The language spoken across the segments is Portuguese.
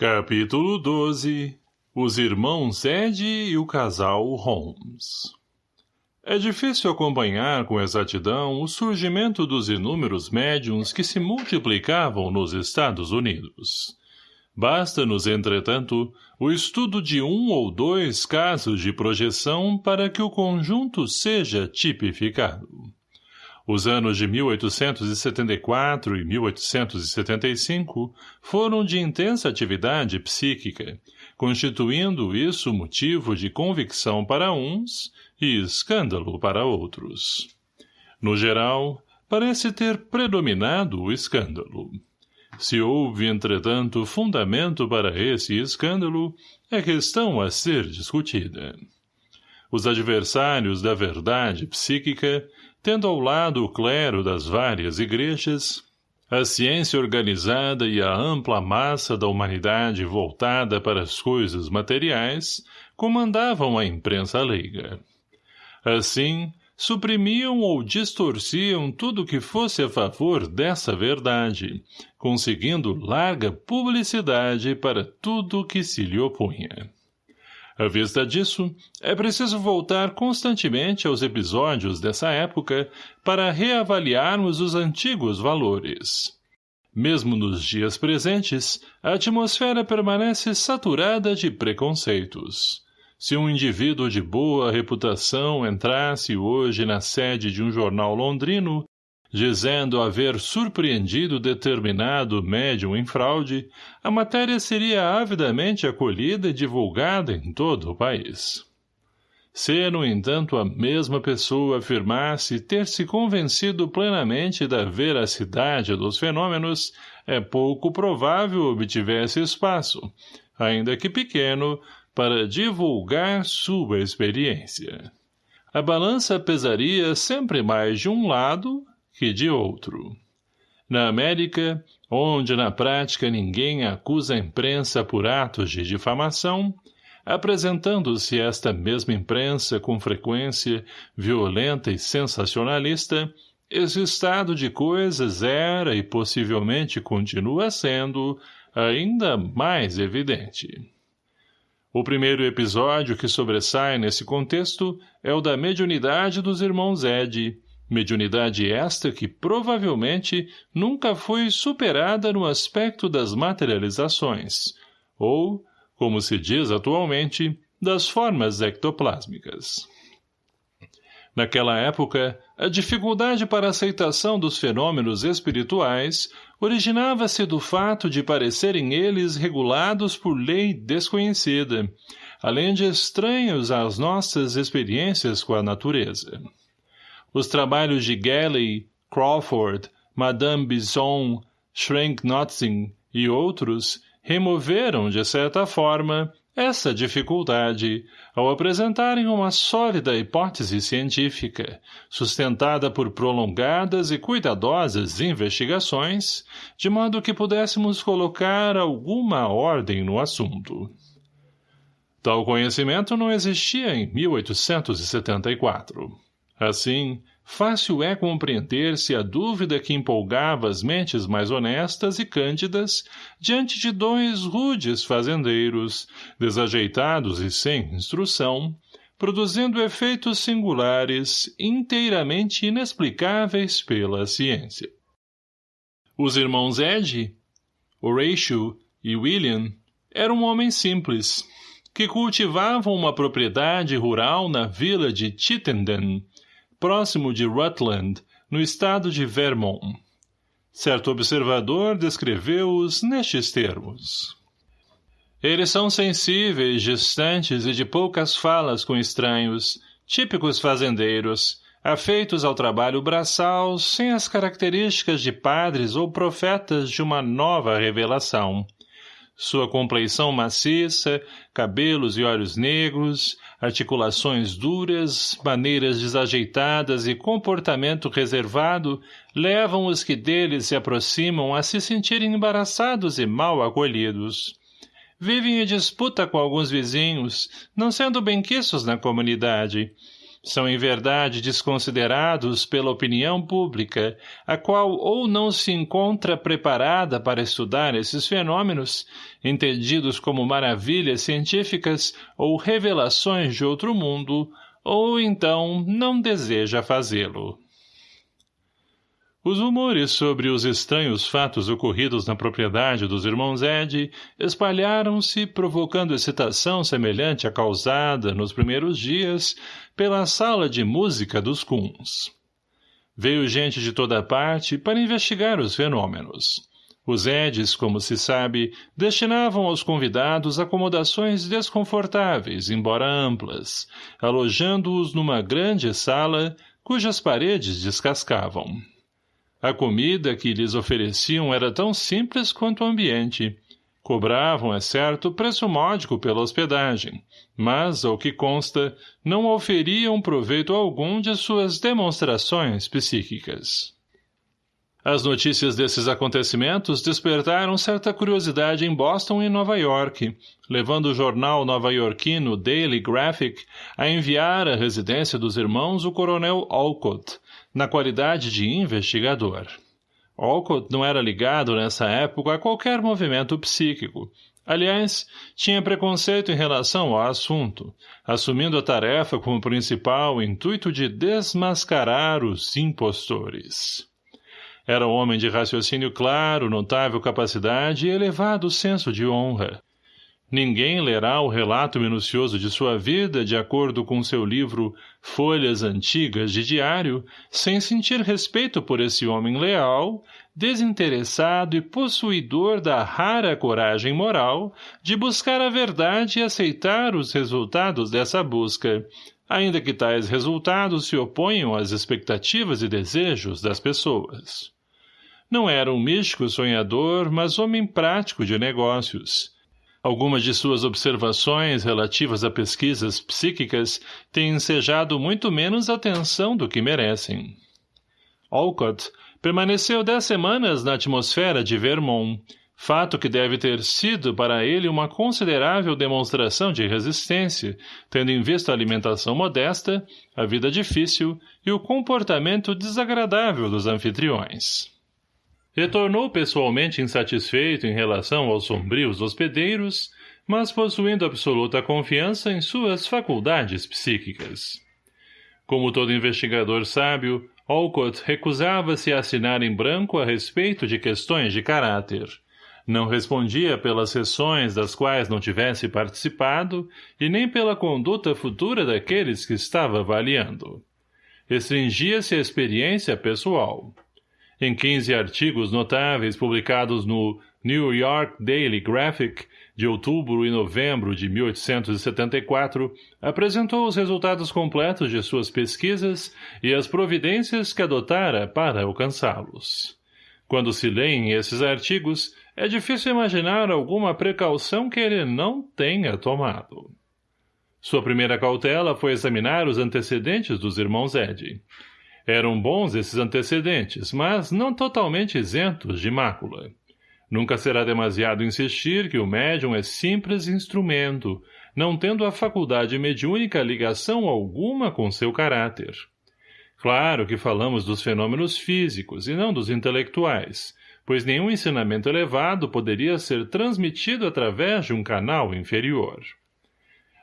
Capítulo 12 Os irmãos Ed e o casal Holmes É difícil acompanhar com exatidão o surgimento dos inúmeros médiums que se multiplicavam nos Estados Unidos. Basta-nos, entretanto, o estudo de um ou dois casos de projeção para que o conjunto seja tipificado. Os anos de 1874 e 1875 foram de intensa atividade psíquica, constituindo isso motivo de convicção para uns e escândalo para outros. No geral, parece ter predominado o escândalo. Se houve, entretanto, fundamento para esse escândalo, é questão a ser discutida. Os adversários da verdade psíquica tendo ao lado o clero das várias igrejas, a ciência organizada e a ampla massa da humanidade voltada para as coisas materiais comandavam a imprensa leiga. Assim, suprimiam ou distorciam tudo que fosse a favor dessa verdade, conseguindo larga publicidade para tudo que se lhe opunha. À vista disso, é preciso voltar constantemente aos episódios dessa época para reavaliarmos os antigos valores. Mesmo nos dias presentes, a atmosfera permanece saturada de preconceitos. Se um indivíduo de boa reputação entrasse hoje na sede de um jornal londrino, dizendo haver surpreendido determinado médium em fraude, a matéria seria avidamente acolhida e divulgada em todo o país. Se, no entanto, a mesma pessoa afirmasse ter se convencido plenamente da veracidade dos fenômenos, é pouco provável obtivesse espaço, ainda que pequeno, para divulgar sua experiência. A balança pesaria sempre mais de um lado que de outro. Na América, onde na prática ninguém acusa a imprensa por atos de difamação, apresentando-se esta mesma imprensa com frequência violenta e sensacionalista, esse estado de coisas era e possivelmente continua sendo ainda mais evidente. O primeiro episódio que sobressai nesse contexto é o da mediunidade dos irmãos Ed, mediunidade esta que provavelmente nunca foi superada no aspecto das materializações, ou, como se diz atualmente, das formas ectoplásmicas. Naquela época, a dificuldade para a aceitação dos fenômenos espirituais originava-se do fato de parecerem eles regulados por lei desconhecida, além de estranhos às nossas experiências com a natureza. Os trabalhos de Galley, Crawford, Madame Bison, Schrenk-Notzing e outros removeram, de certa forma, essa dificuldade ao apresentarem uma sólida hipótese científica, sustentada por prolongadas e cuidadosas investigações, de modo que pudéssemos colocar alguma ordem no assunto. Tal conhecimento não existia em 1874. Assim, fácil é compreender-se a dúvida que empolgava as mentes mais honestas e cândidas diante de dois rudes fazendeiros, desajeitados e sem instrução, produzindo efeitos singulares, inteiramente inexplicáveis pela ciência. Os irmãos Ed, Horatio e William eram homens simples, que cultivavam uma propriedade rural na vila de Chittenden, próximo de Rutland, no estado de Vermont. Certo observador descreveu-os nestes termos. Eles são sensíveis, distantes e de poucas falas com estranhos, típicos fazendeiros, afeitos ao trabalho braçal, sem as características de padres ou profetas de uma nova revelação. Sua compleição maciça, cabelos e olhos negros, articulações duras, maneiras desajeitadas e comportamento reservado levam os que deles se aproximam a se sentirem embaraçados e mal acolhidos. Vivem em disputa com alguns vizinhos, não sendo benquiços na comunidade. São em verdade desconsiderados pela opinião pública, a qual ou não se encontra preparada para estudar esses fenômenos, entendidos como maravilhas científicas ou revelações de outro mundo, ou então não deseja fazê-lo. Os rumores sobre os estranhos fatos ocorridos na propriedade dos irmãos Ed espalharam-se, provocando excitação semelhante à causada, nos primeiros dias, pela sala de música dos Kuns. Veio gente de toda parte para investigar os fenômenos. Os Eds, como se sabe, destinavam aos convidados acomodações desconfortáveis, embora amplas, alojando-os numa grande sala cujas paredes descascavam. A comida que lhes ofereciam era tão simples quanto o ambiente. Cobravam, é certo, preço módico pela hospedagem, mas, ao que consta, não oferiam proveito algum de suas demonstrações psíquicas. As notícias desses acontecimentos despertaram certa curiosidade em Boston e Nova York, levando o jornal nova-iorquino Daily Graphic a enviar à residência dos irmãos o coronel Alcott, na qualidade de investigador. Olcott não era ligado nessa época a qualquer movimento psíquico. Aliás, tinha preconceito em relação ao assunto, assumindo a tarefa como principal intuito de desmascarar os impostores. Era um homem de raciocínio claro, notável capacidade e elevado senso de honra. Ninguém lerá o relato minucioso de sua vida de acordo com seu livro Folhas Antigas de Diário, sem sentir respeito por esse homem leal, desinteressado e possuidor da rara coragem moral de buscar a verdade e aceitar os resultados dessa busca, ainda que tais resultados se oponham às expectativas e desejos das pessoas. Não era um místico sonhador, mas homem prático de negócios, Algumas de suas observações relativas a pesquisas psíquicas têm ensejado muito menos atenção do que merecem. Olcott permaneceu dez semanas na atmosfera de Vermont, fato que deve ter sido para ele uma considerável demonstração de resistência, tendo em vista a alimentação modesta, a vida difícil e o comportamento desagradável dos anfitriões. Retornou pessoalmente insatisfeito em relação aos sombrios hospedeiros, mas possuindo absoluta confiança em suas faculdades psíquicas. Como todo investigador sábio, Olcott recusava-se a assinar em branco a respeito de questões de caráter. Não respondia pelas sessões das quais não tivesse participado e nem pela conduta futura daqueles que estava avaliando. Restringia-se à experiência pessoal. Em 15 artigos notáveis publicados no New York Daily Graphic, de outubro e novembro de 1874, apresentou os resultados completos de suas pesquisas e as providências que adotara para alcançá-los. Quando se leem esses artigos, é difícil imaginar alguma precaução que ele não tenha tomado. Sua primeira cautela foi examinar os antecedentes dos irmãos Ed. Eram bons esses antecedentes, mas não totalmente isentos de mácula. Nunca será demasiado insistir que o médium é simples instrumento, não tendo a faculdade mediúnica ligação alguma com seu caráter. Claro que falamos dos fenômenos físicos e não dos intelectuais, pois nenhum ensinamento elevado poderia ser transmitido através de um canal inferior.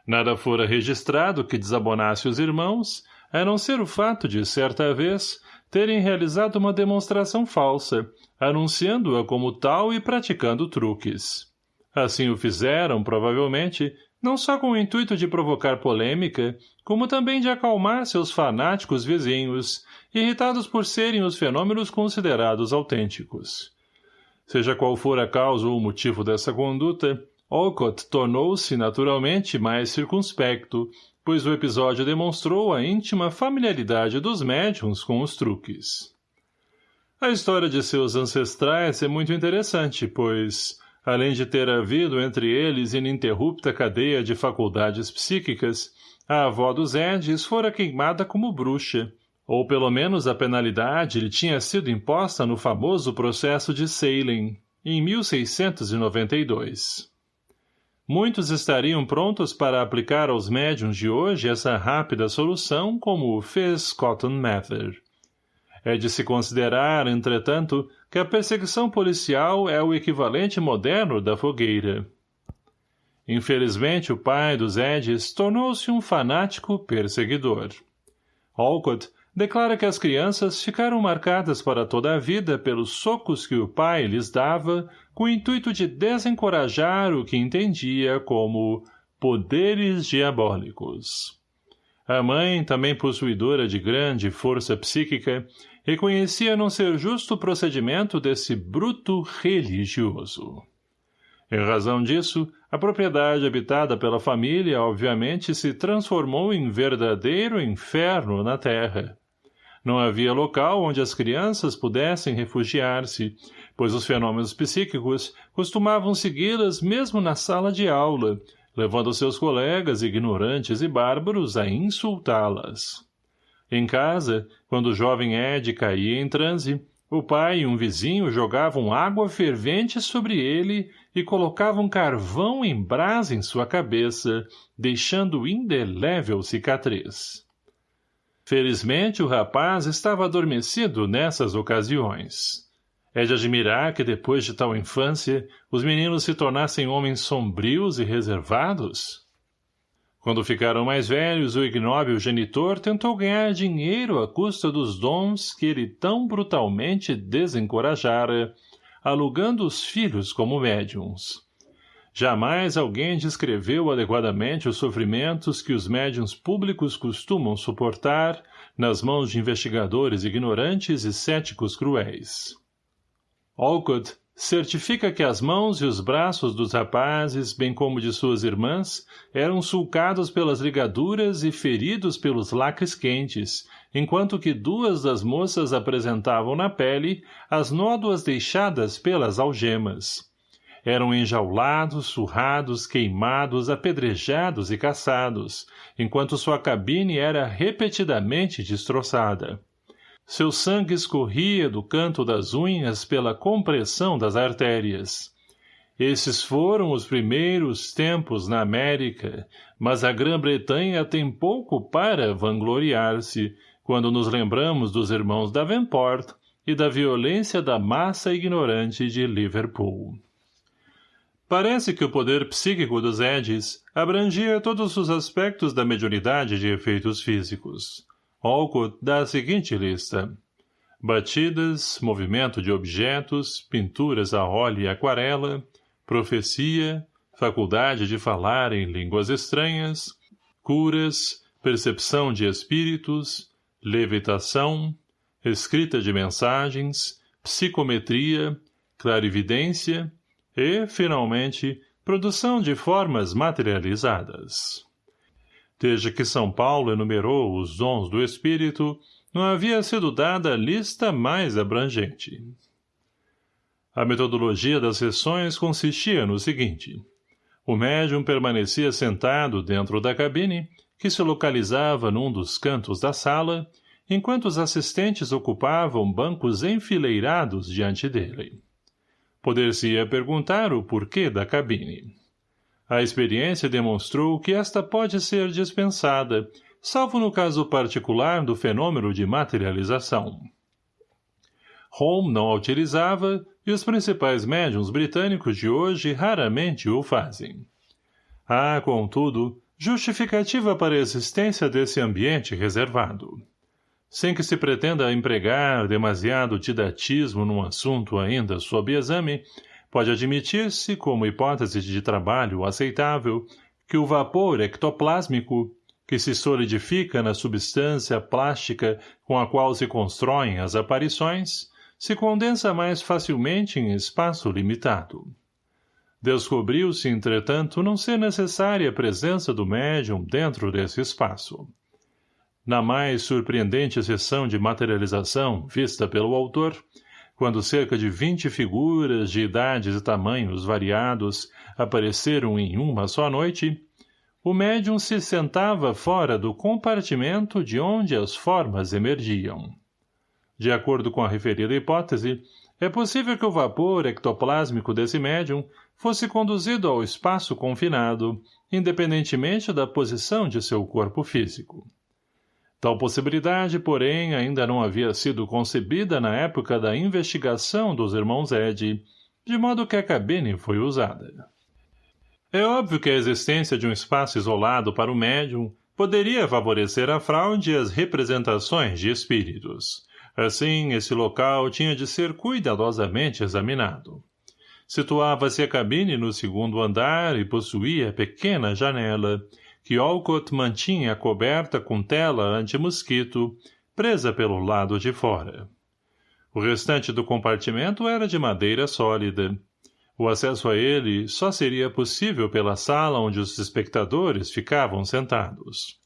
Nada fora registrado que desabonasse os irmãos, a não ser o fato de, certa vez, terem realizado uma demonstração falsa, anunciando-a como tal e praticando truques. Assim o fizeram, provavelmente, não só com o intuito de provocar polêmica, como também de acalmar seus fanáticos vizinhos, irritados por serem os fenômenos considerados autênticos. Seja qual for a causa ou o motivo dessa conduta, Olcott tornou-se, naturalmente, mais circunspecto, pois o episódio demonstrou a íntima familiaridade dos médiums com os truques. A história de seus ancestrais é muito interessante, pois, além de ter havido entre eles ininterrupta cadeia de faculdades psíquicas, a avó dos Edis fora queimada como bruxa, ou pelo menos a penalidade lhe tinha sido imposta no famoso processo de Salem, em 1692. Muitos estariam prontos para aplicar aos médiums de hoje essa rápida solução como fez Cotton Mather. É de se considerar, entretanto, que a perseguição policial é o equivalente moderno da fogueira. Infelizmente, o pai dos Edges tornou-se um fanático perseguidor. Alcott declara que as crianças ficaram marcadas para toda a vida pelos socos que o pai lhes dava com o intuito de desencorajar o que entendia como poderes diabólicos. A mãe, também possuidora de grande força psíquica, reconhecia não ser justo o procedimento desse bruto religioso. Em razão disso, a propriedade habitada pela família obviamente se transformou em verdadeiro inferno na terra. Não havia local onde as crianças pudessem refugiar-se, pois os fenômenos psíquicos costumavam segui-las mesmo na sala de aula, levando seus colegas ignorantes e bárbaros a insultá-las. Em casa, quando o jovem Ed caía em transe, o pai e um vizinho jogavam água fervente sobre ele e colocavam carvão em brasa em sua cabeça, deixando indelével cicatriz. Felizmente o rapaz estava adormecido nessas ocasiões. É de admirar que depois de tal infância, os meninos se tornassem homens sombrios e reservados? Quando ficaram mais velhos, o ignóbil genitor tentou ganhar dinheiro à custa dos dons que ele tão brutalmente desencorajara, alugando os filhos como médiums. Jamais alguém descreveu adequadamente os sofrimentos que os médiuns públicos costumam suportar nas mãos de investigadores ignorantes e céticos cruéis. Alcott certifica que as mãos e os braços dos rapazes, bem como de suas irmãs, eram sulcados pelas ligaduras e feridos pelos lacres quentes, enquanto que duas das moças apresentavam na pele as nódoas deixadas pelas algemas eram enjaulados, surrados, queimados, apedrejados e caçados, enquanto sua cabine era repetidamente destroçada. Seu sangue escorria do canto das unhas pela compressão das artérias. Esses foram os primeiros tempos na América, mas a Grã-Bretanha tem pouco para vangloriar-se quando nos lembramos dos irmãos Davenport e da violência da massa ignorante de Liverpool. Parece que o poder psíquico dos Edges abrangia todos os aspectos da mediunidade de efeitos físicos. Olcott dá a seguinte lista. Batidas, movimento de objetos, pinturas a óleo e aquarela, profecia, faculdade de falar em línguas estranhas, curas, percepção de espíritos, levitação, escrita de mensagens, psicometria, clarividência, e, finalmente, produção de formas materializadas. Desde que São Paulo enumerou os dons do espírito, não havia sido dada lista mais abrangente. A metodologia das sessões consistia no seguinte. O médium permanecia sentado dentro da cabine, que se localizava num dos cantos da sala, enquanto os assistentes ocupavam bancos enfileirados diante dele. Poder-se-ia perguntar o porquê da cabine. A experiência demonstrou que esta pode ser dispensada, salvo no caso particular do fenômeno de materialização. Home não a utilizava e os principais médiums britânicos de hoje raramente o fazem. Há, contudo, justificativa para a existência desse ambiente reservado sem que se pretenda empregar demasiado didatismo num assunto ainda sob exame, pode admitir-se, como hipótese de trabalho aceitável, que o vapor ectoplásmico, que se solidifica na substância plástica com a qual se constroem as aparições, se condensa mais facilmente em espaço limitado. Descobriu-se, entretanto, não ser necessária a presença do médium dentro desse espaço. Na mais surpreendente sessão de materialização vista pelo autor, quando cerca de vinte figuras de idades e tamanhos variados apareceram em uma só noite, o médium se sentava fora do compartimento de onde as formas emergiam. De acordo com a referida hipótese, é possível que o vapor ectoplásmico desse médium fosse conduzido ao espaço confinado, independentemente da posição de seu corpo físico. Tal possibilidade, porém, ainda não havia sido concebida na época da investigação dos irmãos Ed, de modo que a cabine foi usada. É óbvio que a existência de um espaço isolado para o médium poderia favorecer a fraude e as representações de espíritos. Assim, esse local tinha de ser cuidadosamente examinado. Situava-se a cabine no segundo andar e possuía pequena janela, que Olcott mantinha coberta com tela anti-mosquito, presa pelo lado de fora. O restante do compartimento era de madeira sólida. O acesso a ele só seria possível pela sala onde os espectadores ficavam sentados.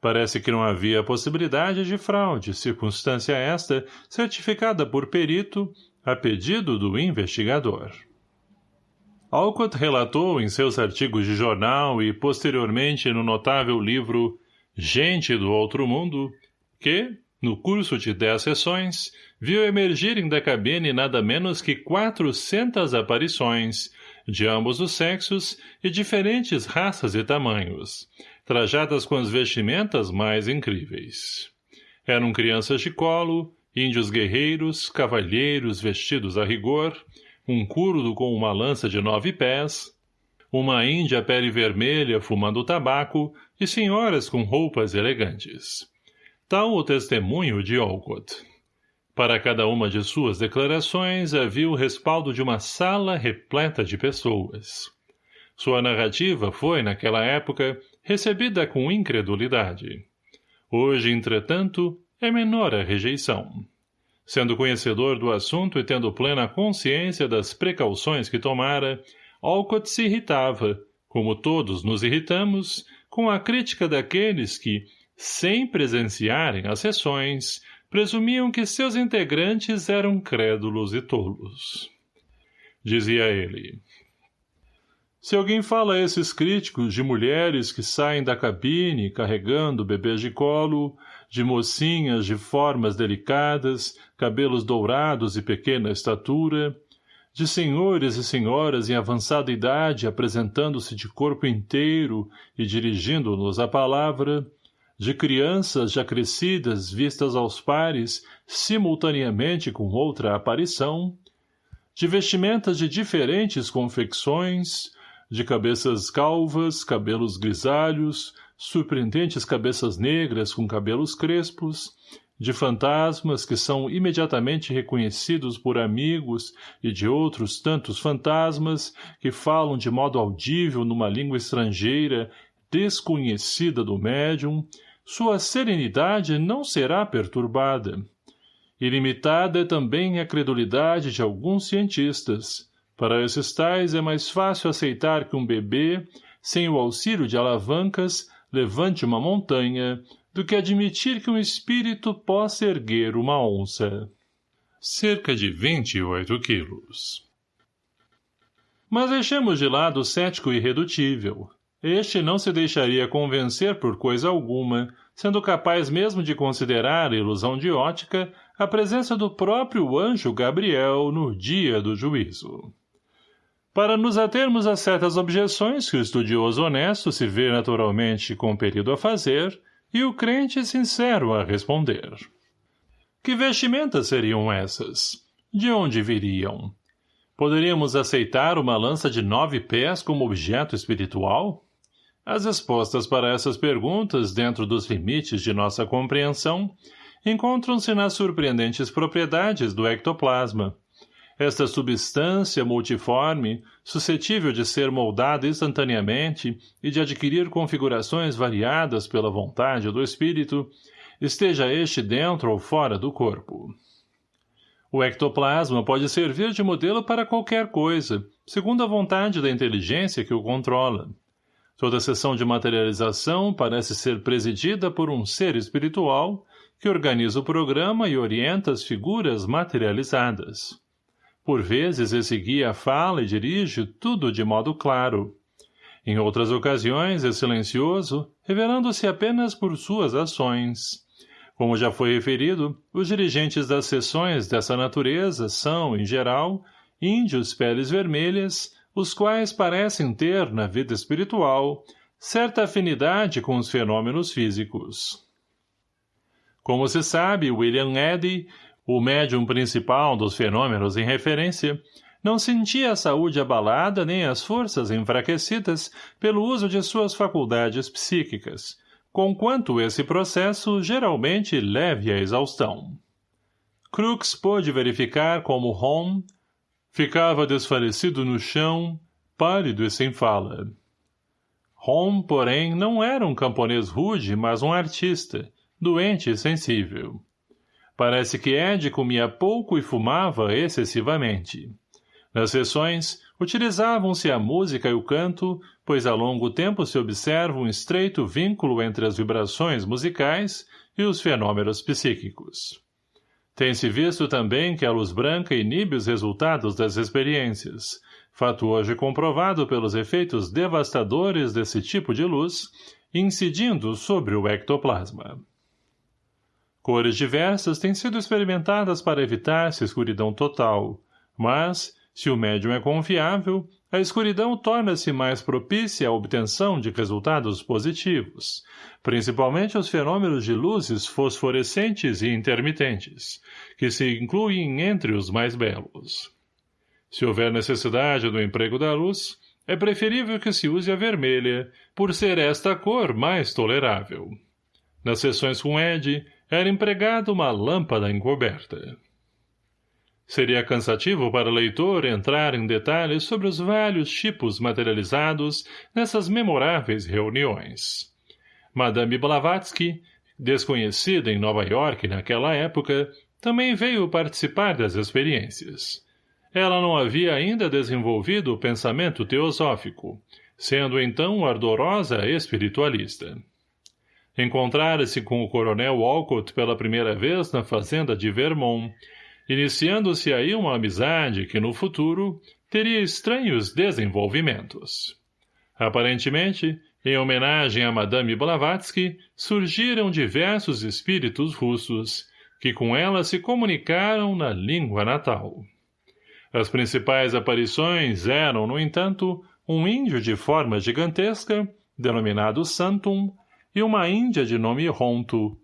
Parece que não havia possibilidade de fraude, circunstância esta certificada por perito a pedido do investigador. Alcott relatou em seus artigos de jornal e posteriormente no notável livro Gente do Outro Mundo que, no curso de dez sessões, viu emergirem da cabine nada menos que quatrocentas aparições, de ambos os sexos e diferentes raças e tamanhos, trajadas com as vestimentas mais incríveis. Eram crianças de colo, índios guerreiros, cavalheiros vestidos a rigor, um curdo com uma lança de nove pés, uma índia pele vermelha fumando tabaco e senhoras com roupas elegantes. Tal o testemunho de Olcott. Para cada uma de suas declarações havia o respaldo de uma sala repleta de pessoas. Sua narrativa foi, naquela época, recebida com incredulidade. Hoje, entretanto, é menor a rejeição. Sendo conhecedor do assunto e tendo plena consciência das precauções que tomara, Alcott se irritava, como todos nos irritamos, com a crítica daqueles que, sem presenciarem as sessões, presumiam que seus integrantes eram crédulos e tolos. Dizia ele, se alguém fala a esses críticos de mulheres que saem da cabine carregando bebês de colo, de mocinhas de formas delicadas, cabelos dourados e pequena estatura, de senhores e senhoras em avançada idade apresentando-se de corpo inteiro e dirigindo-nos a palavra, de crianças já crescidas vistas aos pares simultaneamente com outra aparição, de vestimentas de diferentes confecções, de cabeças calvas, cabelos grisalhos, surpreendentes cabeças negras com cabelos crespos, de fantasmas que são imediatamente reconhecidos por amigos e de outros tantos fantasmas que falam de modo audível numa língua estrangeira desconhecida do médium, sua serenidade não será perturbada. Ilimitada é também a credulidade de alguns cientistas, para esses tais é mais fácil aceitar que um bebê, sem o auxílio de alavancas, levante uma montanha, do que admitir que um espírito possa erguer uma onça. Cerca de 28 quilos. Mas deixemos de lado o cético irredutível. Este não se deixaria convencer por coisa alguma, sendo capaz mesmo de considerar ilusão de ótica a presença do próprio anjo Gabriel no dia do juízo. Para nos atermos a certas objeções que o estudioso honesto se vê naturalmente compelido a fazer e o crente sincero a responder. Que vestimentas seriam essas? De onde viriam? Poderíamos aceitar uma lança de nove pés como objeto espiritual? As respostas para essas perguntas, dentro dos limites de nossa compreensão, encontram-se nas surpreendentes propriedades do ectoplasma, esta substância multiforme, suscetível de ser moldada instantaneamente e de adquirir configurações variadas pela vontade do espírito, esteja este dentro ou fora do corpo. O ectoplasma pode servir de modelo para qualquer coisa, segundo a vontade da inteligência que o controla. Toda sessão de materialização parece ser presidida por um ser espiritual que organiza o programa e orienta as figuras materializadas. Por vezes esse guia fala e dirige tudo de modo claro. Em outras ocasiões é silencioso, revelando-se apenas por suas ações. Como já foi referido, os dirigentes das sessões dessa natureza são, em geral, índios peles vermelhas, os quais parecem ter, na vida espiritual, certa afinidade com os fenômenos físicos. Como se sabe, William Eddy, o médium principal dos fenômenos em referência, não sentia a saúde abalada nem as forças enfraquecidas pelo uso de suas faculdades psíquicas, conquanto esse processo geralmente leve à exaustão. Crookes pôde verificar como Holm ficava desfalecido no chão, pálido e sem fala. Holm, porém, não era um camponês rude, mas um artista, doente e sensível. Parece que Ed comia pouco e fumava excessivamente. Nas sessões, utilizavam-se a música e o canto, pois há longo tempo se observa um estreito vínculo entre as vibrações musicais e os fenômenos psíquicos. Tem-se visto também que a luz branca inibe os resultados das experiências, fato hoje comprovado pelos efeitos devastadores desse tipo de luz, incidindo sobre o ectoplasma. Cores diversas têm sido experimentadas para evitar-se escuridão total, mas, se o médium é confiável, a escuridão torna-se mais propícia à obtenção de resultados positivos, principalmente os fenômenos de luzes fosforescentes e intermitentes, que se incluem entre os mais belos. Se houver necessidade do emprego da luz, é preferível que se use a vermelha, por ser esta a cor mais tolerável. Nas sessões com Ed, era empregada uma lâmpada encoberta. Seria cansativo para o leitor entrar em detalhes sobre os vários tipos materializados nessas memoráveis reuniões. Madame Blavatsky, desconhecida em Nova York naquela época, também veio participar das experiências. Ela não havia ainda desenvolvido o pensamento teosófico, sendo então ardorosa espiritualista. Encontrara-se com o coronel Walcott pela primeira vez na fazenda de Vermont, iniciando-se aí uma amizade que, no futuro, teria estranhos desenvolvimentos. Aparentemente, em homenagem a Madame Blavatsky, surgiram diversos espíritos russos, que com ela se comunicaram na língua natal. As principais aparições eram, no entanto, um índio de forma gigantesca, denominado Santum, e uma índia de nome Ronto,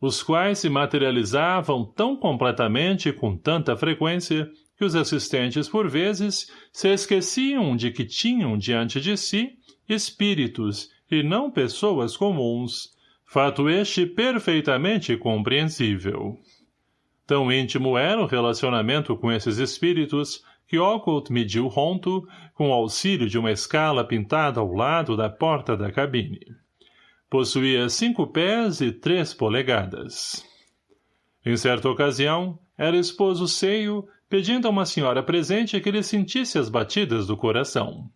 os quais se materializavam tão completamente e com tanta frequência que os assistentes, por vezes, se esqueciam de que tinham diante de si espíritos e não pessoas comuns, fato este perfeitamente compreensível. Tão íntimo era o relacionamento com esses espíritos que Occult mediu Ronto com auxílio de uma escala pintada ao lado da porta da cabine. Possuía cinco pés e três polegadas. Em certa ocasião, era esposo seio, pedindo a uma senhora presente que lhe sentisse as batidas do coração.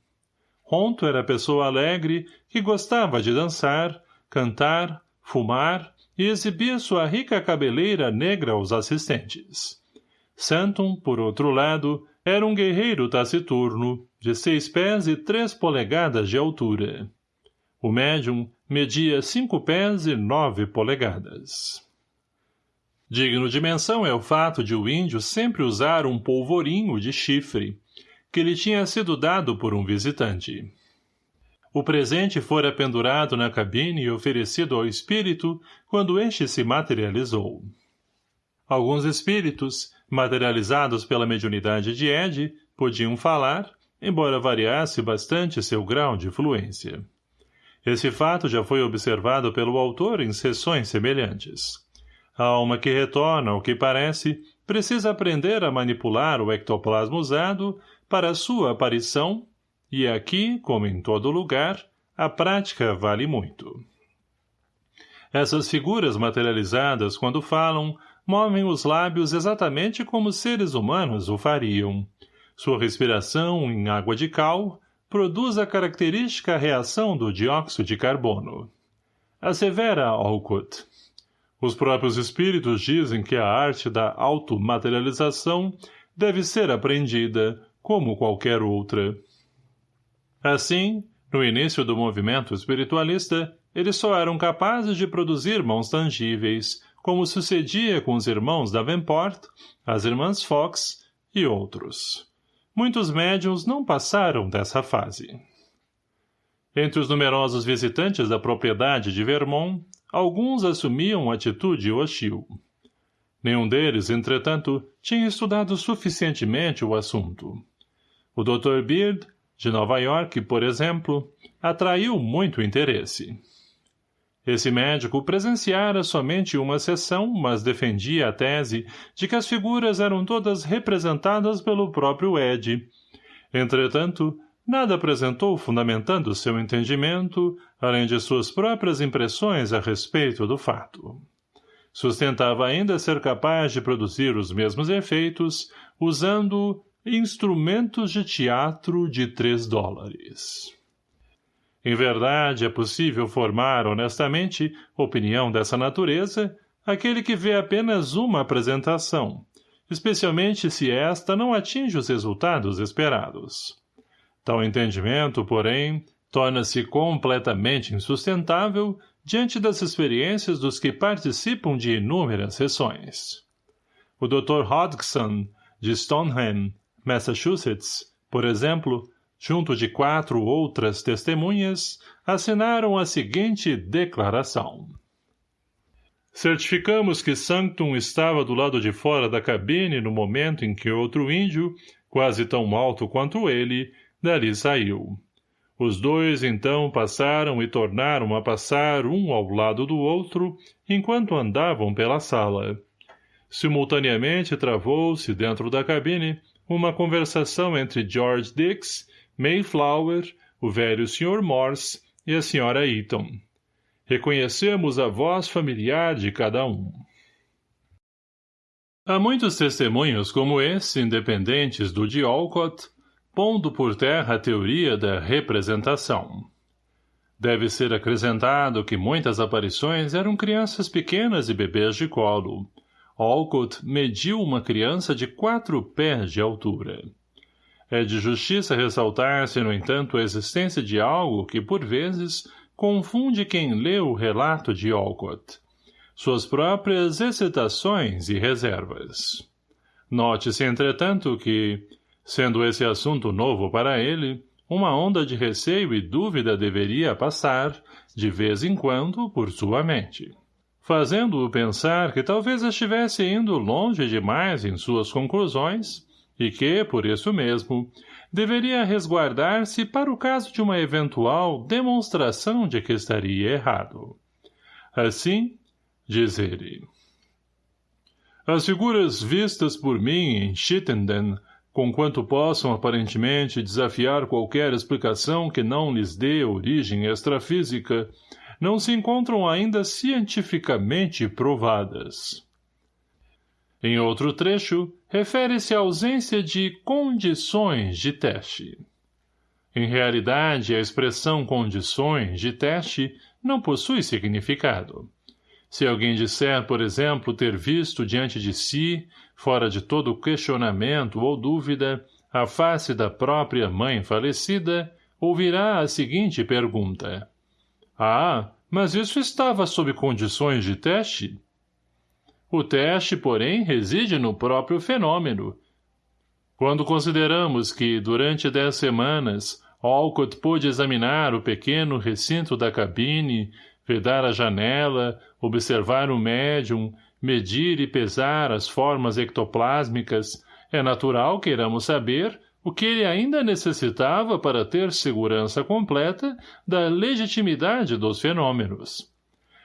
Ronto era pessoa alegre que gostava de dançar, cantar, fumar e exibir sua rica cabeleira negra aos assistentes. Santon, por outro lado, era um guerreiro taciturno, de seis pés e três polegadas de altura. O médium media cinco pés e nove polegadas. Digno de menção é o fato de o índio sempre usar um polvorinho de chifre, que lhe tinha sido dado por um visitante. O presente fora pendurado na cabine e oferecido ao espírito quando este se materializou. Alguns espíritos, materializados pela mediunidade de Ed, podiam falar, embora variasse bastante seu grau de fluência. Esse fato já foi observado pelo autor em sessões semelhantes. A alma que retorna ao que parece precisa aprender a manipular o ectoplasma usado para sua aparição e aqui, como em todo lugar, a prática vale muito. Essas figuras materializadas, quando falam, movem os lábios exatamente como seres humanos o fariam. Sua respiração em água de cal produz a característica reação do dióxido de carbono. Assevera Alcott. Os próprios espíritos dizem que a arte da automaterialização deve ser aprendida, como qualquer outra. Assim, no início do movimento espiritualista, eles só eram capazes de produzir mãos tangíveis, como sucedia com os irmãos Davenport, as irmãs Fox e outros. Muitos médiums não passaram dessa fase. Entre os numerosos visitantes da propriedade de Vermont, alguns assumiam atitude hostil. Nenhum deles, entretanto, tinha estudado suficientemente o assunto. O Dr. Beard, de Nova York, por exemplo, atraiu muito interesse. Esse médico presenciara somente uma sessão, mas defendia a tese de que as figuras eram todas representadas pelo próprio Ed. Entretanto, nada apresentou fundamentando seu entendimento, além de suas próprias impressões a respeito do fato. Sustentava ainda ser capaz de produzir os mesmos efeitos, usando instrumentos de teatro de três dólares. Em verdade, é possível formar honestamente opinião dessa natureza aquele que vê apenas uma apresentação, especialmente se esta não atinge os resultados esperados. Tal entendimento, porém, torna-se completamente insustentável diante das experiências dos que participam de inúmeras sessões. O Dr. Hodgson, de Stoneham, Massachusetts, por exemplo, junto de quatro outras testemunhas, assinaram a seguinte declaração. Certificamos que Sanctum estava do lado de fora da cabine no momento em que outro índio, quase tão alto quanto ele, dali saiu. Os dois, então, passaram e tornaram a passar um ao lado do outro, enquanto andavam pela sala. Simultaneamente travou-se, dentro da cabine, uma conversação entre George Dix Mayflower, o velho Sr. Morse e a Sra. Eaton. Reconhecemos a voz familiar de cada um. Há muitos testemunhos como esse, independentes do de Alcott, pondo por terra a teoria da representação. Deve ser acrescentado que muitas aparições eram crianças pequenas e bebês de colo. Alcott mediu uma criança de quatro pés de altura. É de justiça ressaltar-se, no entanto, a existência de algo que, por vezes, confunde quem lê o relato de Alcott. Suas próprias excitações e reservas. Note-se, entretanto, que, sendo esse assunto novo para ele, uma onda de receio e dúvida deveria passar, de vez em quando, por sua mente fazendo-o pensar que talvez estivesse indo longe demais em suas conclusões e que, por isso mesmo, deveria resguardar-se para o caso de uma eventual demonstração de que estaria errado. Assim, diz ele, as figuras vistas por mim em Chittenden, conquanto possam aparentemente desafiar qualquer explicação que não lhes dê origem extrafísica, não se encontram ainda cientificamente provadas. Em outro trecho, refere-se à ausência de condições de teste. Em realidade, a expressão condições de teste não possui significado. Se alguém disser, por exemplo, ter visto diante de si, fora de todo questionamento ou dúvida, a face da própria mãe falecida, ouvirá a seguinte pergunta. Ah, mas isso estava sob condições de teste? O teste, porém, reside no próprio fenômeno. Quando consideramos que, durante dez semanas, Alcott pôde examinar o pequeno recinto da cabine, vedar a janela, observar o médium, medir e pesar as formas ectoplásmicas, é natural queiramos saber o que ele ainda necessitava para ter segurança completa da legitimidade dos fenômenos.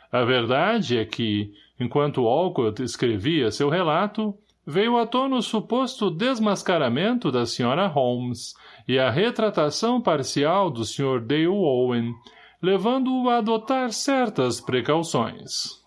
A verdade é que, enquanto Alcott escrevia seu relato, veio à tona o suposto desmascaramento da Sra. Holmes e a retratação parcial do Sr. Dale Owen, levando-o a adotar certas precauções.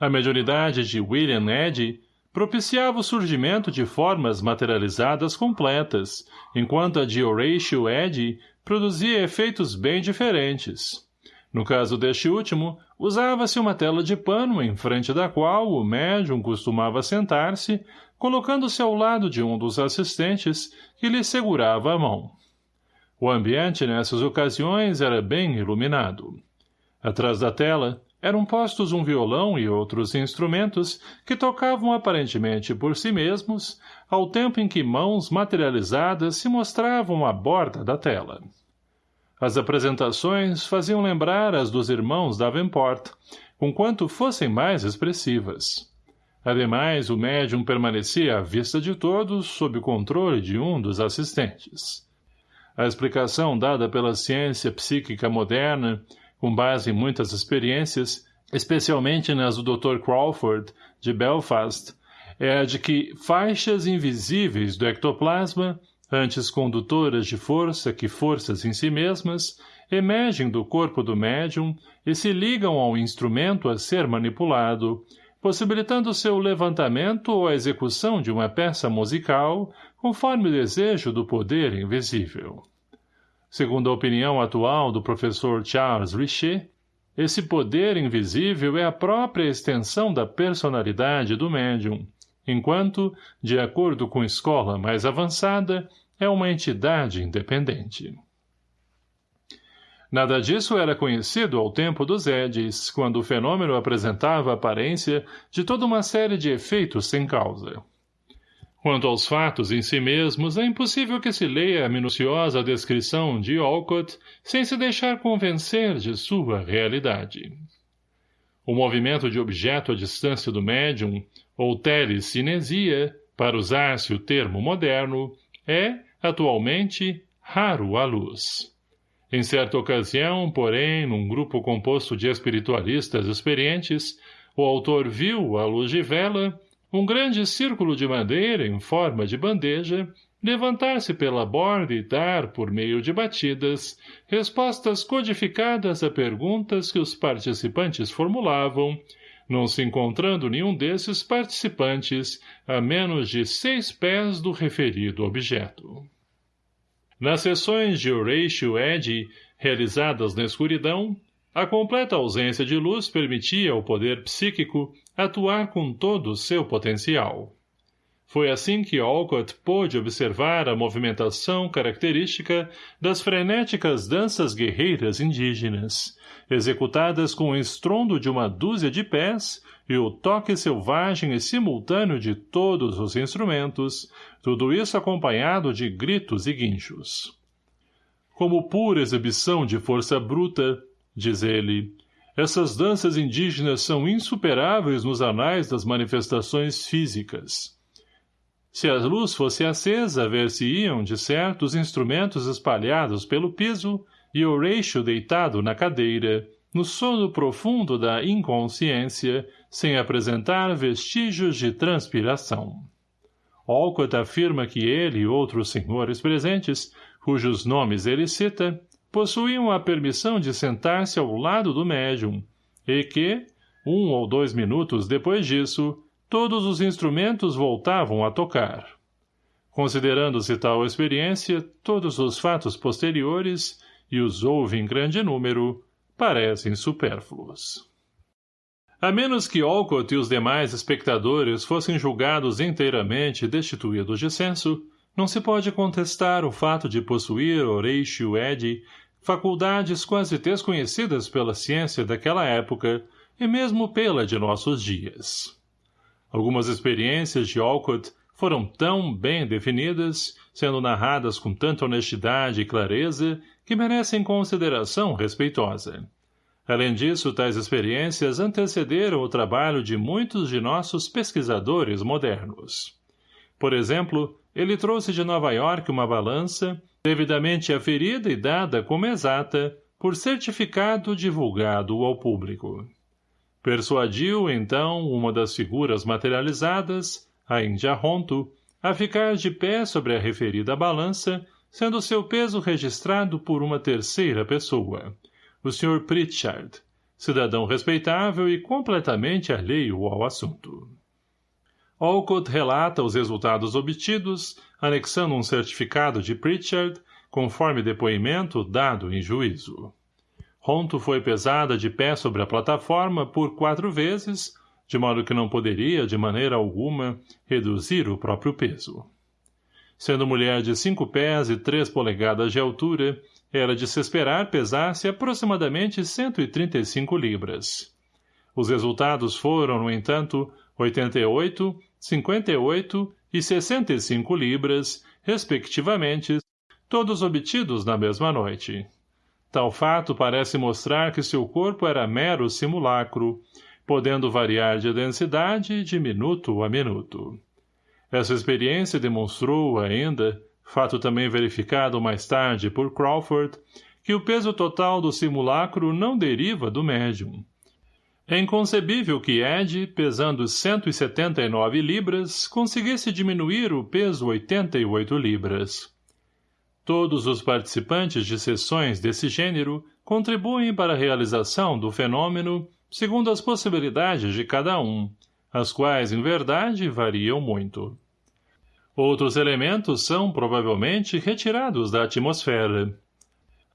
A mediunidade de William Eddy propiciava o surgimento de formas materializadas completas, enquanto a de Horatio Eddy produzia efeitos bem diferentes. No caso deste último, usava-se uma tela de pano em frente da qual o médium costumava sentar-se, colocando-se ao lado de um dos assistentes que lhe segurava a mão. O ambiente nessas ocasiões era bem iluminado. Atrás da tela, Eram postos um violão e outros instrumentos que tocavam aparentemente por si mesmos, ao tempo em que mãos materializadas se mostravam à borda da tela. As apresentações faziam lembrar as dos irmãos Davenport, conquanto fossem mais expressivas. Ademais, o médium permanecia à vista de todos sob o controle de um dos assistentes. A explicação dada pela ciência psíquica moderna, com base em muitas experiências, especialmente nas do Dr. Crawford, de Belfast, é a de que faixas invisíveis do ectoplasma antes condutoras de força que forças em si mesmas, emergem do corpo do médium e se ligam ao instrumento a ser manipulado, possibilitando seu levantamento ou a execução de uma peça musical, conforme o desejo do poder invisível. Segundo a opinião atual do professor Charles Richet, esse poder invisível é a própria extensão da personalidade do médium, enquanto, de acordo com escola mais avançada, é uma entidade independente. Nada disso era conhecido ao tempo dos Edis, quando o fenômeno apresentava a aparência de toda uma série de efeitos sem causa. Quanto aos fatos em si mesmos, é impossível que se leia a minuciosa descrição de Olcott sem se deixar convencer de sua realidade. O movimento de objeto à distância do médium, ou telecinesia, para usar-se o termo moderno, é, atualmente, raro à luz. Em certa ocasião, porém, num grupo composto de espiritualistas experientes, o autor viu, à luz de vela, um grande círculo de madeira em forma de bandeja levantar-se pela borda e dar, por meio de batidas, respostas codificadas a perguntas que os participantes formulavam, não se encontrando nenhum desses participantes a menos de seis pés do referido objeto. Nas sessões de Horatio Eddy, realizadas na escuridão, a completa ausência de luz permitia ao poder psíquico atuar com todo o seu potencial. Foi assim que Olcott pôde observar a movimentação característica das frenéticas danças guerreiras indígenas, executadas com o estrondo de uma dúzia de pés e o toque selvagem e simultâneo de todos os instrumentos, tudo isso acompanhado de gritos e guinchos. Como pura exibição de força bruta, diz ele, essas danças indígenas são insuperáveis nos anais das manifestações físicas. Se a luz fosse acesa, ver-se-iam, de certo, os instrumentos espalhados pelo piso e Horatio deitado na cadeira, no sono profundo da inconsciência, sem apresentar vestígios de transpiração. Olcott afirma que ele e outros senhores presentes, cujos nomes ele cita, possuíam a permissão de sentar-se ao lado do médium, e que, um ou dois minutos depois disso, todos os instrumentos voltavam a tocar. Considerando-se tal experiência, todos os fatos posteriores, e os houve em grande número, parecem supérfluos. A menos que Olcott e os demais espectadores fossem julgados inteiramente destituídos de senso, não se pode contestar o fato de possuir Horatio Eddy faculdades quase desconhecidas pela ciência daquela época e mesmo pela de nossos dias. Algumas experiências de Olcott foram tão bem definidas, sendo narradas com tanta honestidade e clareza, que merecem consideração respeitosa. Além disso, tais experiências antecederam o trabalho de muitos de nossos pesquisadores modernos. Por exemplo, ele trouxe de Nova York uma balança, devidamente aferida e dada como exata, por certificado divulgado ao público. Persuadiu, então, uma das figuras materializadas, a Índia Ronto, a ficar de pé sobre a referida balança, sendo seu peso registrado por uma terceira pessoa, o Sr. Pritchard, cidadão respeitável e completamente alheio ao assunto. Olcott relata os resultados obtidos, anexando um certificado de Pritchard, conforme depoimento dado em juízo. Ronto foi pesada de pé sobre a plataforma por quatro vezes, de modo que não poderia, de maneira alguma, reduzir o próprio peso. Sendo mulher de cinco pés e três polegadas de altura, era de se esperar pesar-se aproximadamente 135 libras. Os resultados foram, no entanto, 88, 58 e 65 libras, respectivamente, todos obtidos na mesma noite. Tal fato parece mostrar que seu corpo era mero simulacro, podendo variar de densidade de minuto a minuto. Essa experiência demonstrou, ainda, fato também verificado mais tarde por Crawford, que o peso total do simulacro não deriva do médium. É inconcebível que Ed, pesando 179 libras, conseguisse diminuir o peso 88 libras. Todos os participantes de sessões desse gênero contribuem para a realização do fenômeno segundo as possibilidades de cada um, as quais, em verdade, variam muito. Outros elementos são, provavelmente, retirados da atmosfera.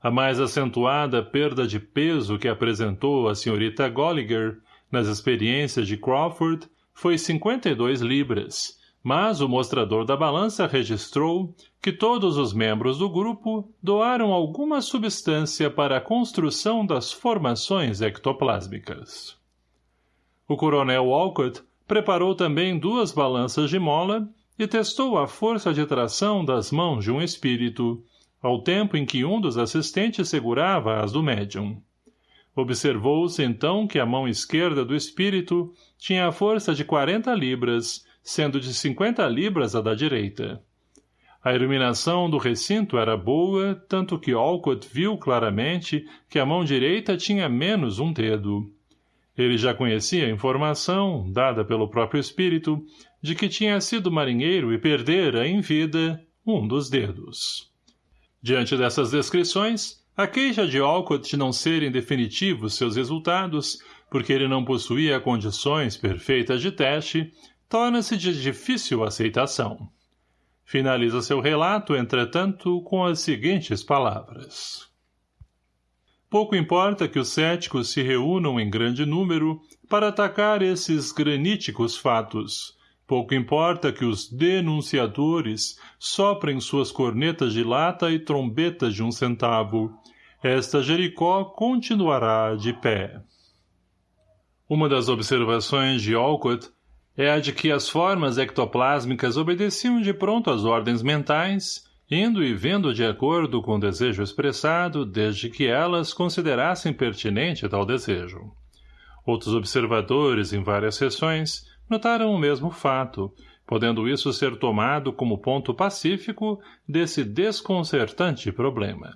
A mais acentuada perda de peso que apresentou a senhorita Golliger nas experiências de Crawford foi 52 libras, mas o mostrador da balança registrou que todos os membros do grupo doaram alguma substância para a construção das formações ectoplásmicas. O coronel Walcott preparou também duas balanças de mola e testou a força de tração das mãos de um espírito, ao tempo em que um dos assistentes segurava as do médium. Observou-se então que a mão esquerda do espírito tinha a força de 40 libras sendo de 50 libras a da direita. A iluminação do recinto era boa, tanto que Alcott viu claramente que a mão direita tinha menos um dedo. Ele já conhecia a informação, dada pelo próprio espírito, de que tinha sido marinheiro e perdera, em vida, um dos dedos. Diante dessas descrições, a queixa de Alcott de não serem definitivos seus resultados, porque ele não possuía condições perfeitas de teste, torna-se de difícil aceitação. Finaliza seu relato, entretanto, com as seguintes palavras. Pouco importa que os céticos se reúnam em grande número para atacar esses graníticos fatos. Pouco importa que os denunciadores soprem suas cornetas de lata e trombetas de um centavo. Esta Jericó continuará de pé. Uma das observações de Alcott é a de que as formas ectoplásmicas obedeciam de pronto às ordens mentais, indo e vendo de acordo com o desejo expressado, desde que elas considerassem pertinente tal desejo. Outros observadores, em várias sessões, notaram o mesmo fato, podendo isso ser tomado como ponto pacífico desse desconcertante problema.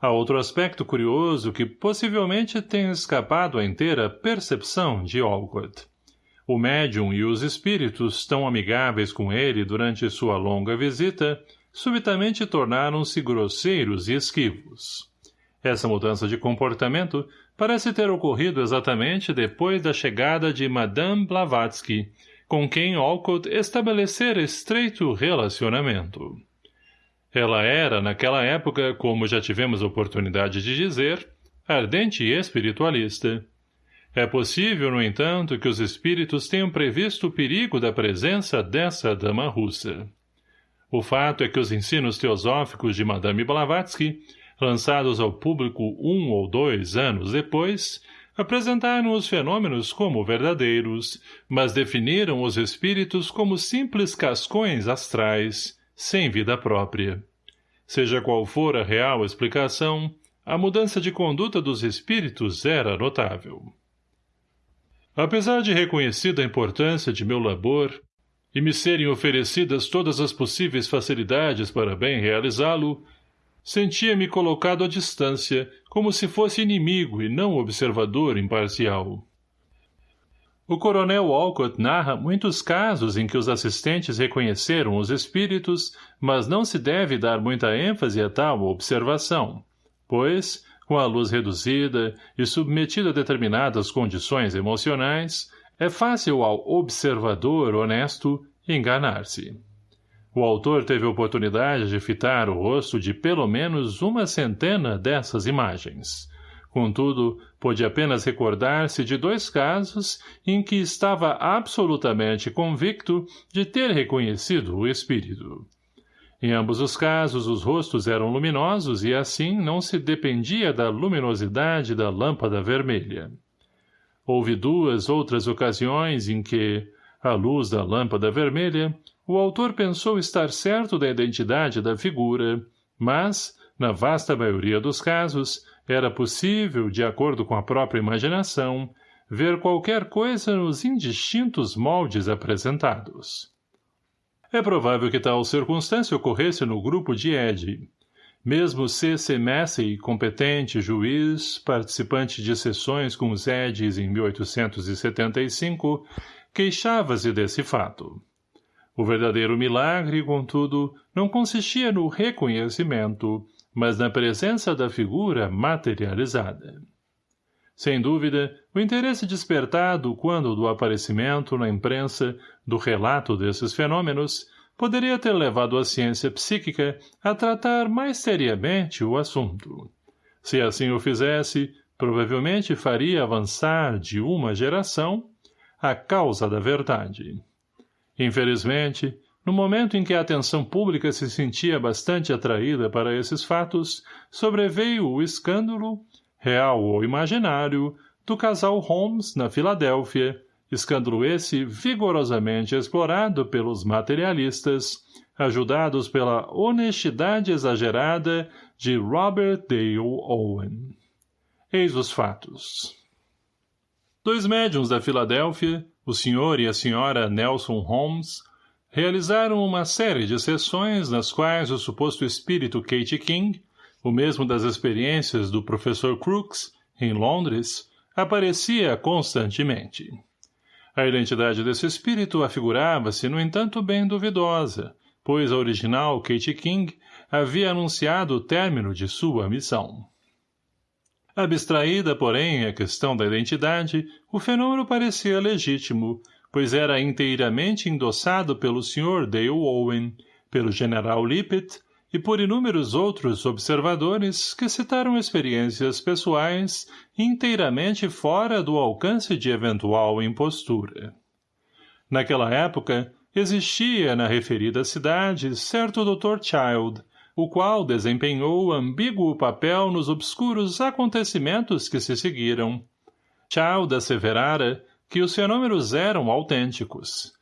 Há outro aspecto curioso que possivelmente tem escapado à inteira percepção de Olcott. O médium e os espíritos, tão amigáveis com ele durante sua longa visita, subitamente tornaram-se grosseiros e esquivos. Essa mudança de comportamento parece ter ocorrido exatamente depois da chegada de Madame Blavatsky, com quem Olcott estabelecera estreito relacionamento. Ela era, naquela época, como já tivemos oportunidade de dizer, ardente espiritualista. É possível, no entanto, que os espíritos tenham previsto o perigo da presença dessa dama russa. O fato é que os ensinos teosóficos de Madame Blavatsky, lançados ao público um ou dois anos depois, apresentaram os fenômenos como verdadeiros, mas definiram os espíritos como simples cascões astrais, sem vida própria. Seja qual for a real explicação, a mudança de conduta dos espíritos era notável. Apesar de reconhecida a importância de meu labor e me serem oferecidas todas as possíveis facilidades para bem realizá-lo, sentia-me colocado à distância, como se fosse inimigo e não observador imparcial. O coronel Walcott narra muitos casos em que os assistentes reconheceram os espíritos, mas não se deve dar muita ênfase a tal observação, pois, com a luz reduzida e submetido a determinadas condições emocionais, é fácil ao observador honesto enganar-se. O autor teve oportunidade de fitar o rosto de pelo menos uma centena dessas imagens. Contudo, pôde apenas recordar-se de dois casos em que estava absolutamente convicto de ter reconhecido o espírito. Em ambos os casos, os rostos eram luminosos e assim não se dependia da luminosidade da lâmpada vermelha. Houve duas outras ocasiões em que, à luz da lâmpada vermelha, o autor pensou estar certo da identidade da figura, mas, na vasta maioria dos casos, era possível, de acordo com a própria imaginação, ver qualquer coisa nos indistintos moldes apresentados. É provável que tal circunstância ocorresse no grupo de Ed. Mesmo C.C. Massey, competente juiz, participante de sessões com os Eds em 1875, queixava-se desse fato. O verdadeiro milagre, contudo, não consistia no reconhecimento, mas na presença da figura materializada. Sem dúvida, o interesse despertado quando do aparecimento na imprensa do relato desses fenômenos poderia ter levado a ciência psíquica a tratar mais seriamente o assunto. Se assim o fizesse, provavelmente faria avançar de uma geração a causa da verdade. Infelizmente, no momento em que a atenção pública se sentia bastante atraída para esses fatos, sobreveio o escândalo, real ou imaginário, do casal Holmes na Filadélfia, escândalo esse vigorosamente explorado pelos materialistas, ajudados pela honestidade exagerada de Robert Dale Owen. Eis os fatos. Dois médiums da Filadélfia, o Sr. e a Sra. Nelson Holmes, realizaram uma série de sessões nas quais o suposto espírito Kate King, o mesmo das experiências do professor Crooks, em Londres, aparecia constantemente. A identidade desse espírito afigurava-se, no entanto, bem duvidosa, pois a original Kate King havia anunciado o término de sua missão. Abstraída, porém, a questão da identidade, o fenômeno parecia legítimo, pois era inteiramente endossado pelo Sr. Dale Owen, pelo General Lippet e por inúmeros outros observadores que citaram experiências pessoais inteiramente fora do alcance de eventual impostura. Naquela época, existia na referida cidade certo Dr. Child, o qual desempenhou ambíguo papel nos obscuros acontecimentos que se seguiram. Child asseverara que os fenômenos eram autênticos.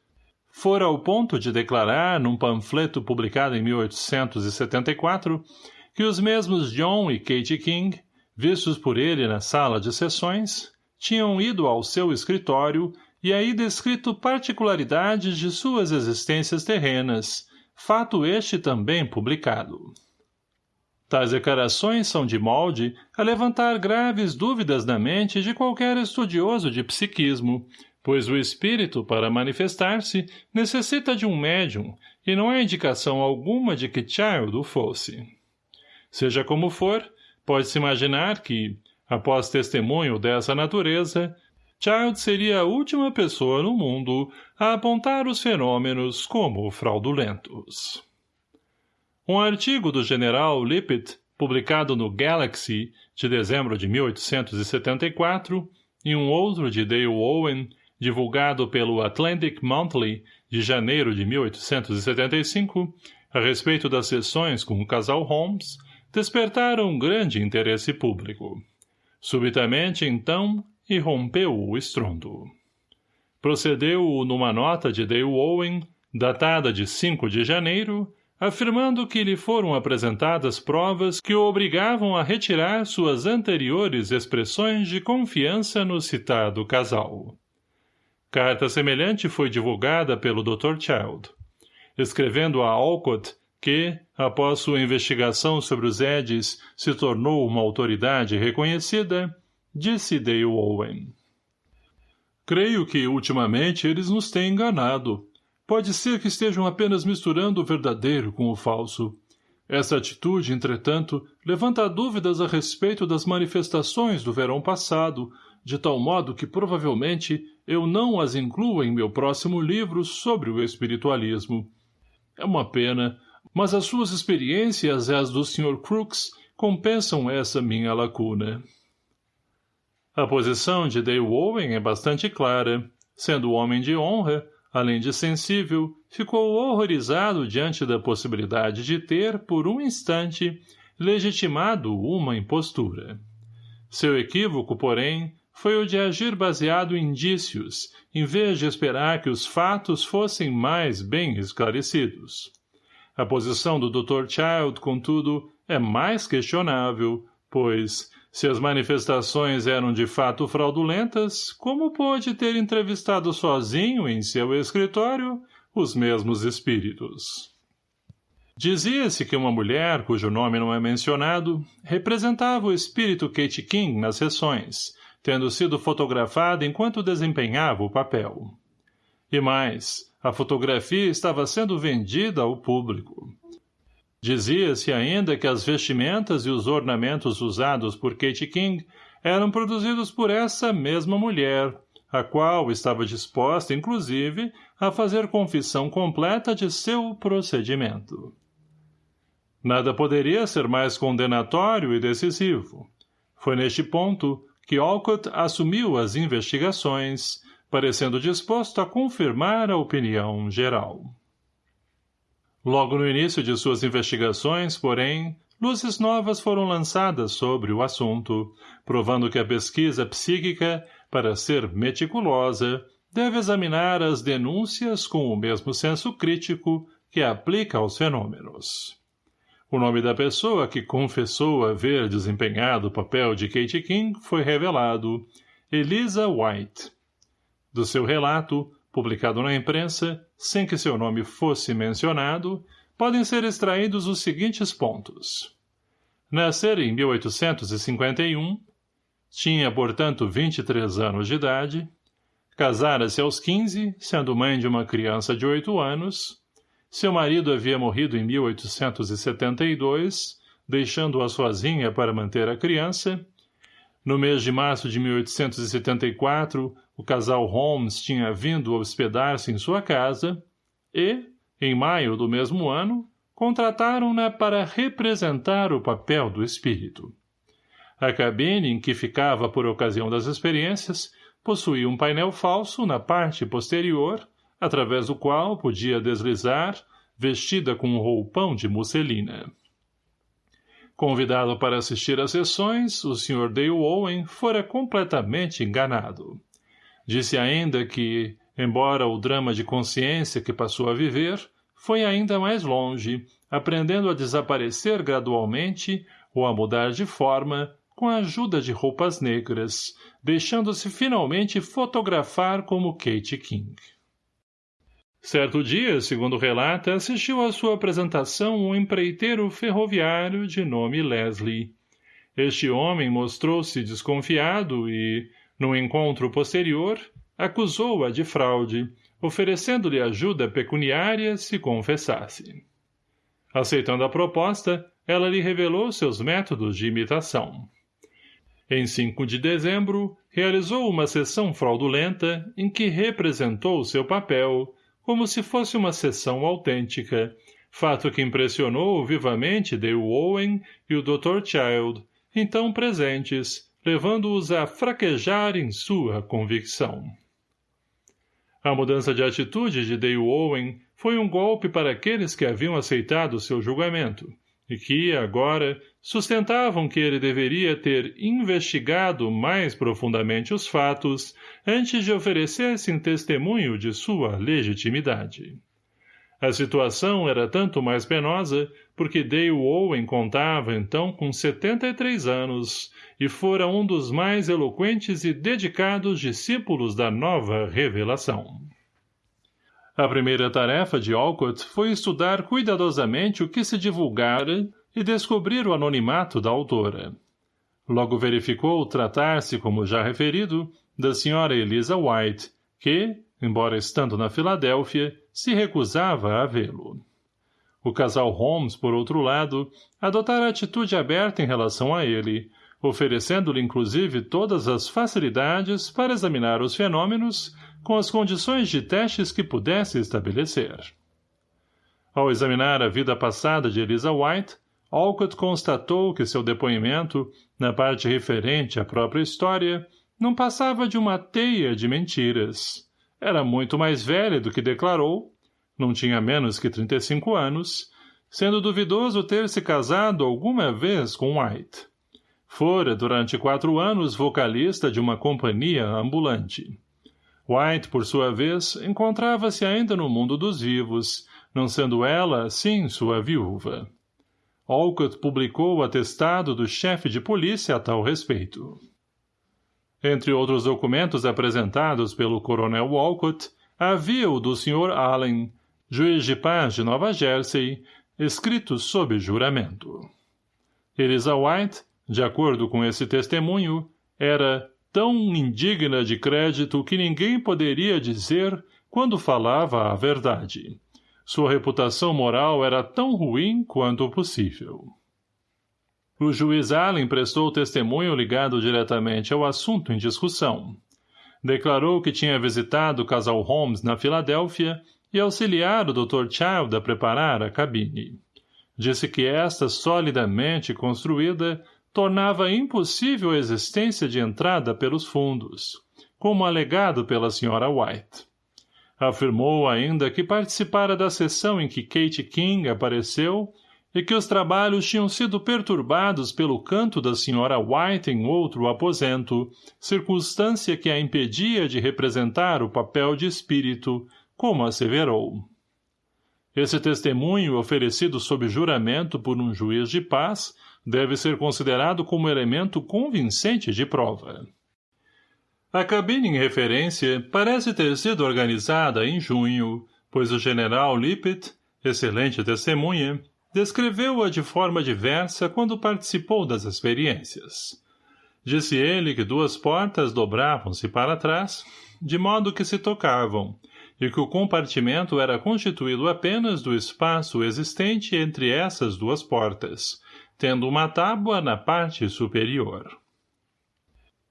Fora ao ponto de declarar, num panfleto publicado em 1874, que os mesmos John e Kate King, vistos por ele na sala de sessões, tinham ido ao seu escritório e aí descrito particularidades de suas existências terrenas, fato este também publicado. Tais declarações são de molde a levantar graves dúvidas na mente de qualquer estudioso de psiquismo, pois o espírito, para manifestar-se, necessita de um médium, e não há indicação alguma de que Child o fosse. Seja como for, pode-se imaginar que, após testemunho dessa natureza, Child seria a última pessoa no mundo a apontar os fenômenos como fraudulentos. Um artigo do general Lippet, publicado no Galaxy, de dezembro de 1874, e um outro de Dale Owen, divulgado pelo Atlantic Monthly, de janeiro de 1875, a respeito das sessões com o casal Holmes, despertaram grande interesse público. Subitamente, então, e rompeu o estrondo. Procedeu numa nota de Dale Owen, datada de 5 de janeiro, afirmando que lhe foram apresentadas provas que o obrigavam a retirar suas anteriores expressões de confiança no citado casal. Carta semelhante foi divulgada pelo Dr. Child. Escrevendo a Alcott que, após sua investigação sobre os Edis, se tornou uma autoridade reconhecida, Disse Dale Owen. Creio que, ultimamente, eles nos têm enganado. Pode ser que estejam apenas misturando o verdadeiro com o falso. Essa atitude, entretanto, levanta dúvidas a respeito das manifestações do verão passado, de tal modo que, provavelmente, eu não as incluo em meu próximo livro sobre o espiritualismo. É uma pena, mas as suas experiências e as do Sr. Crooks compensam essa minha lacuna. A posição de Dale Owen é bastante clara. Sendo homem de honra, além de sensível, ficou horrorizado diante da possibilidade de ter, por um instante, legitimado uma impostura. Seu equívoco, porém, foi o de agir baseado em indícios, em vez de esperar que os fatos fossem mais bem esclarecidos. A posição do Dr. Child, contudo, é mais questionável, pois, se as manifestações eram de fato fraudulentas, como pôde ter entrevistado sozinho em seu escritório os mesmos espíritos? Dizia-se que uma mulher, cujo nome não é mencionado, representava o espírito Kate King nas sessões, tendo sido fotografada enquanto desempenhava o papel. E mais, a fotografia estava sendo vendida ao público. Dizia-se ainda que as vestimentas e os ornamentos usados por Kate King eram produzidos por essa mesma mulher, a qual estava disposta, inclusive, a fazer confissão completa de seu procedimento. Nada poderia ser mais condenatório e decisivo. Foi neste ponto que Alcott assumiu as investigações, parecendo disposto a confirmar a opinião geral. Logo no início de suas investigações, porém, luzes novas foram lançadas sobre o assunto, provando que a pesquisa psíquica, para ser meticulosa, deve examinar as denúncias com o mesmo senso crítico que aplica aos fenômenos. O nome da pessoa que confessou haver desempenhado o papel de Kate King foi revelado, Elisa White. Do seu relato, publicado na imprensa, sem que seu nome fosse mencionado, podem ser extraídos os seguintes pontos. Nascer em 1851, tinha, portanto, 23 anos de idade, casara-se aos 15, sendo mãe de uma criança de 8 anos, seu marido havia morrido em 1872, deixando-a sozinha para manter a criança. No mês de março de 1874, o casal Holmes tinha vindo hospedar-se em sua casa e, em maio do mesmo ano, contrataram-na para representar o papel do espírito. A cabine em que ficava por ocasião das experiências possuía um painel falso na parte posterior através do qual podia deslizar, vestida com um roupão de musselina. Convidado para assistir às sessões, o Sr. Dale Owen fora completamente enganado. Disse ainda que, embora o drama de consciência que passou a viver, foi ainda mais longe, aprendendo a desaparecer gradualmente ou a mudar de forma com a ajuda de roupas negras, deixando-se finalmente fotografar como Kate King. Certo dia, segundo relata, assistiu à sua apresentação um empreiteiro ferroviário de nome Leslie. Este homem mostrou-se desconfiado e, num encontro posterior, acusou-a de fraude, oferecendo-lhe ajuda pecuniária se confessasse. Aceitando a proposta, ela lhe revelou seus métodos de imitação. Em 5 de dezembro, realizou uma sessão fraudulenta em que representou seu papel, como se fosse uma sessão autêntica, fato que impressionou vivamente Dale Owen e o Dr. Child, então presentes, levando-os a fraquejar em sua convicção. A mudança de atitude de Dale Owen foi um golpe para aqueles que haviam aceitado seu julgamento, e que, agora, sustentavam que ele deveria ter investigado mais profundamente os fatos antes de oferecer-se em testemunho de sua legitimidade. A situação era tanto mais penosa porque Dale Owen contava então com 73 anos e fora um dos mais eloquentes e dedicados discípulos da nova revelação. A primeira tarefa de Alcott foi estudar cuidadosamente o que se divulgara e descobrir o anonimato da autora. Logo verificou tratar-se, como já referido, da senhora Elisa White, que, embora estando na Filadélfia, se recusava a vê-lo. O casal Holmes, por outro lado, adotara atitude aberta em relação a ele, oferecendo-lhe inclusive todas as facilidades para examinar os fenômenos com as condições de testes que pudesse estabelecer. Ao examinar a vida passada de Elisa White, Alcott constatou que seu depoimento, na parte referente à própria história, não passava de uma teia de mentiras. Era muito mais velha do que declarou, não tinha menos que 35 anos, sendo duvidoso ter se casado alguma vez com White. Fora, durante quatro anos, vocalista de uma companhia ambulante. White, por sua vez, encontrava-se ainda no mundo dos vivos, não sendo ela, sim, sua viúva. Olcott publicou o atestado do chefe de polícia a tal respeito. Entre outros documentos apresentados pelo coronel Walcott, havia o do Sr. Allen, juiz de paz de Nova Jersey, escrito sob juramento. Elisa White, de acordo com esse testemunho, era tão indigna de crédito que ninguém poderia dizer quando falava a verdade. Sua reputação moral era tão ruim quanto possível. O juiz Allen prestou testemunho ligado diretamente ao assunto em discussão. Declarou que tinha visitado o casal Holmes na Filadélfia e auxiliar o Dr. Child a preparar a cabine. Disse que esta, solidamente construída, tornava impossível a existência de entrada pelos fundos, como alegado pela Sra. White. Afirmou ainda que participara da sessão em que Kate King apareceu e que os trabalhos tinham sido perturbados pelo canto da senhora White em outro aposento, circunstância que a impedia de representar o papel de espírito, como asseverou. Esse testemunho, oferecido sob juramento por um juiz de paz, deve ser considerado como elemento convincente de prova. A cabine em referência parece ter sido organizada em junho, pois o general Lippet, excelente testemunha, descreveu-a de forma diversa quando participou das experiências. Disse ele que duas portas dobravam-se para trás, de modo que se tocavam, e que o compartimento era constituído apenas do espaço existente entre essas duas portas, tendo uma tábua na parte superior.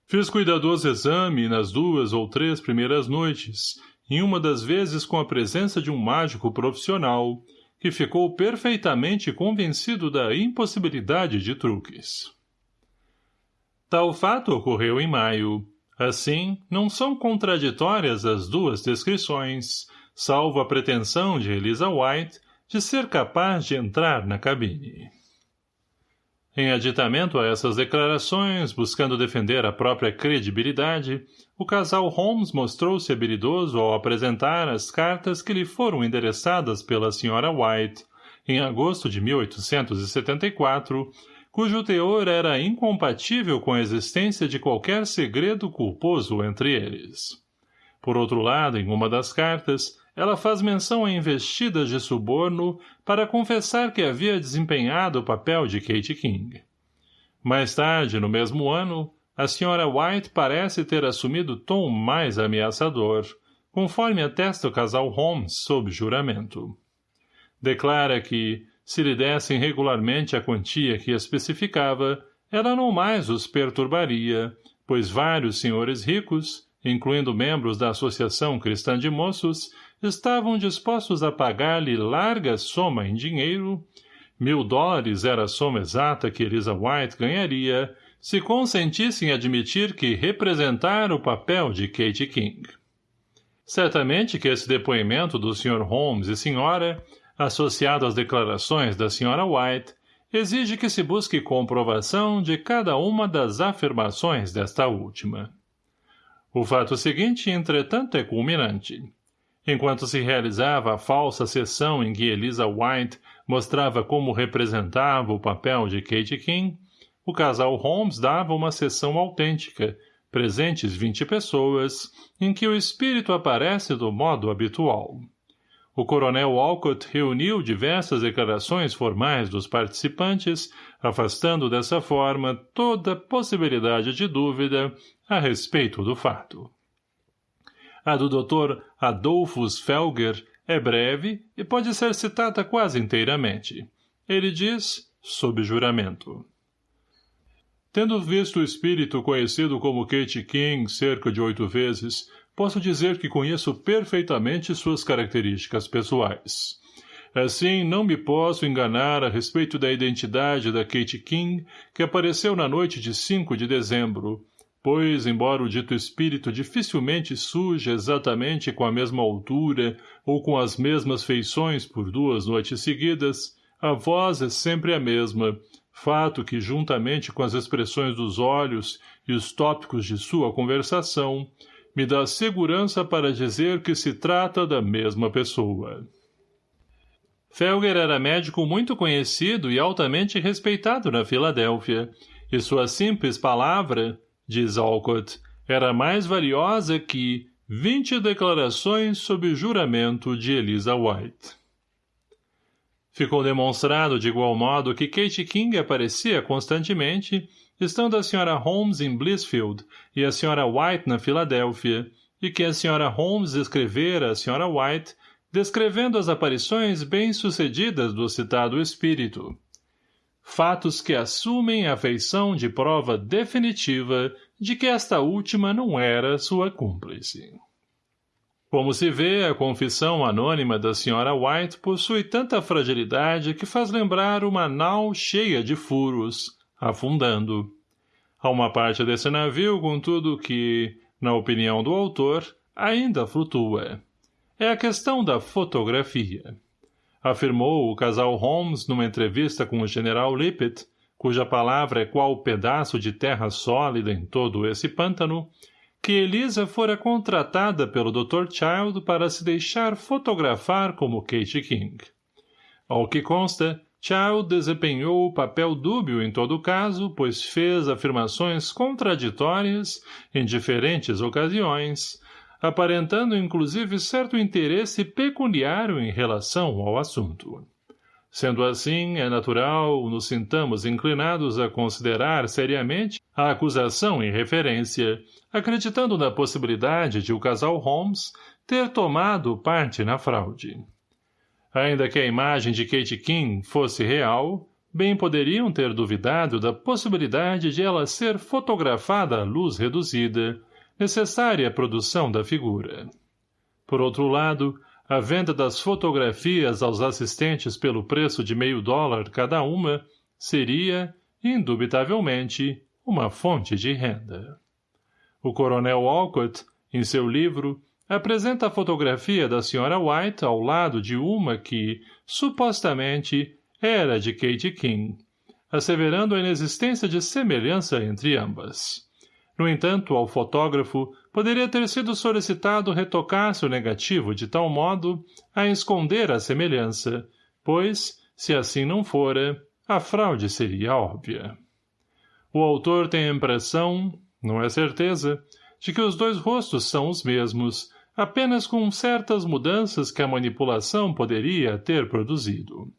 Fiz cuidadoso exame nas duas ou três primeiras noites, em uma das vezes com a presença de um mágico profissional, que ficou perfeitamente convencido da impossibilidade de truques. Tal fato ocorreu em maio. Assim, não são contraditórias as duas descrições, salvo a pretensão de Elisa White de ser capaz de entrar na cabine. Em aditamento a essas declarações, buscando defender a própria credibilidade, o casal Holmes mostrou-se habilidoso ao apresentar as cartas que lhe foram endereçadas pela Sra. White, em agosto de 1874, cujo teor era incompatível com a existência de qualquer segredo culposo entre eles. Por outro lado, em uma das cartas, ela faz menção a investidas de suborno para confessar que havia desempenhado o papel de Kate King. Mais tarde, no mesmo ano, a Sra. White parece ter assumido tom mais ameaçador, conforme atesta o casal Holmes sob juramento. Declara que, se lhe dessem regularmente a quantia que especificava, ela não mais os perturbaria, pois vários senhores ricos, incluindo membros da Associação Cristã de Moços, estavam dispostos a pagar-lhe larga soma em dinheiro, mil dólares era a soma exata que Elisa White ganharia, se consentissem admitir que representara o papel de Kate King. Certamente que esse depoimento do Sr. Holmes e senhora, associado às declarações da Sra. White, exige que se busque comprovação de cada uma das afirmações desta última. O fato seguinte, entretanto, é culminante. Enquanto se realizava a falsa sessão em que Elisa White mostrava como representava o papel de Kate King, o casal Holmes dava uma sessão autêntica, presentes vinte pessoas, em que o espírito aparece do modo habitual. O coronel Walcott reuniu diversas declarações formais dos participantes, afastando dessa forma toda possibilidade de dúvida a respeito do fato. A do Dr. Adolphus Felger é breve e pode ser citada quase inteiramente. Ele diz, sob juramento. Tendo visto o espírito conhecido como Kate King cerca de oito vezes, posso dizer que conheço perfeitamente suas características pessoais. Assim, não me posso enganar a respeito da identidade da Kate King, que apareceu na noite de 5 de dezembro, pois, embora o dito espírito dificilmente surja exatamente com a mesma altura ou com as mesmas feições por duas noites seguidas, a voz é sempre a mesma, fato que, juntamente com as expressões dos olhos e os tópicos de sua conversação, me dá segurança para dizer que se trata da mesma pessoa. Felger era médico muito conhecido e altamente respeitado na Filadélfia, e sua simples palavra, diz Alcott, era mais valiosa que vinte declarações sob juramento de Elisa White. Ficou demonstrado de igual modo que Kate King aparecia constantemente, estando a Sra. Holmes em Blissfield e a Sra. White na Filadélfia, e que a Sra. Holmes escrevera a Sra. White descrevendo as aparições bem-sucedidas do citado espírito. Fatos que assumem a feição de prova definitiva de que esta última não era sua cúmplice. Como se vê, a confissão anônima da Sra. White possui tanta fragilidade que faz lembrar uma nau cheia de furos, afundando. Há uma parte desse navio, contudo, que, na opinião do autor, ainda flutua. É a questão da fotografia. Afirmou o casal Holmes numa entrevista com o general Lippet, cuja palavra é qual pedaço de terra sólida em todo esse pântano, que Elisa fora contratada pelo Dr. Child para se deixar fotografar como Kate King. Ao que consta, Child desempenhou o papel dúbio em todo caso, pois fez afirmações contraditórias, em diferentes ocasiões, aparentando inclusive certo interesse pecuniário em relação ao assunto. Sendo assim, é natural nos sintamos inclinados a considerar seriamente a acusação em referência, acreditando na possibilidade de o casal Holmes ter tomado parte na fraude. Ainda que a imagem de Kate King fosse real, bem poderiam ter duvidado da possibilidade de ela ser fotografada à luz reduzida, necessária à produção da figura. Por outro lado, a venda das fotografias aos assistentes pelo preço de meio dólar cada uma seria, indubitavelmente, uma fonte de renda. O coronel Alcott, em seu livro, apresenta a fotografia da Sra. White ao lado de uma que, supostamente, era de Kate King, asseverando a inexistência de semelhança entre ambas. No entanto, ao fotógrafo, poderia ter sido solicitado retocar-se o negativo de tal modo a esconder a semelhança, pois, se assim não fora, a fraude seria óbvia. O autor tem a impressão, não é certeza, de que os dois rostos são os mesmos, apenas com certas mudanças que a manipulação poderia ter produzido.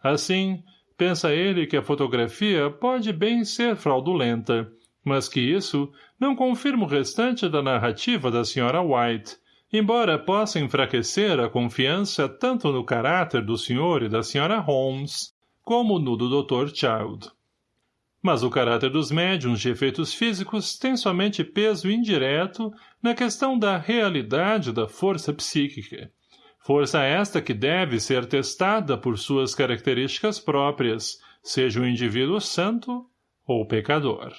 Assim, pensa ele que a fotografia pode bem ser fraudulenta, mas que isso não confirma o restante da narrativa da Sra. White, embora possa enfraquecer a confiança tanto no caráter do Sr. e da Sra. Holmes, como no do Dr. Child. Mas o caráter dos médiums de efeitos físicos tem somente peso indireto na questão da realidade da força psíquica. Força esta que deve ser testada por suas características próprias, seja o indivíduo santo ou pecador.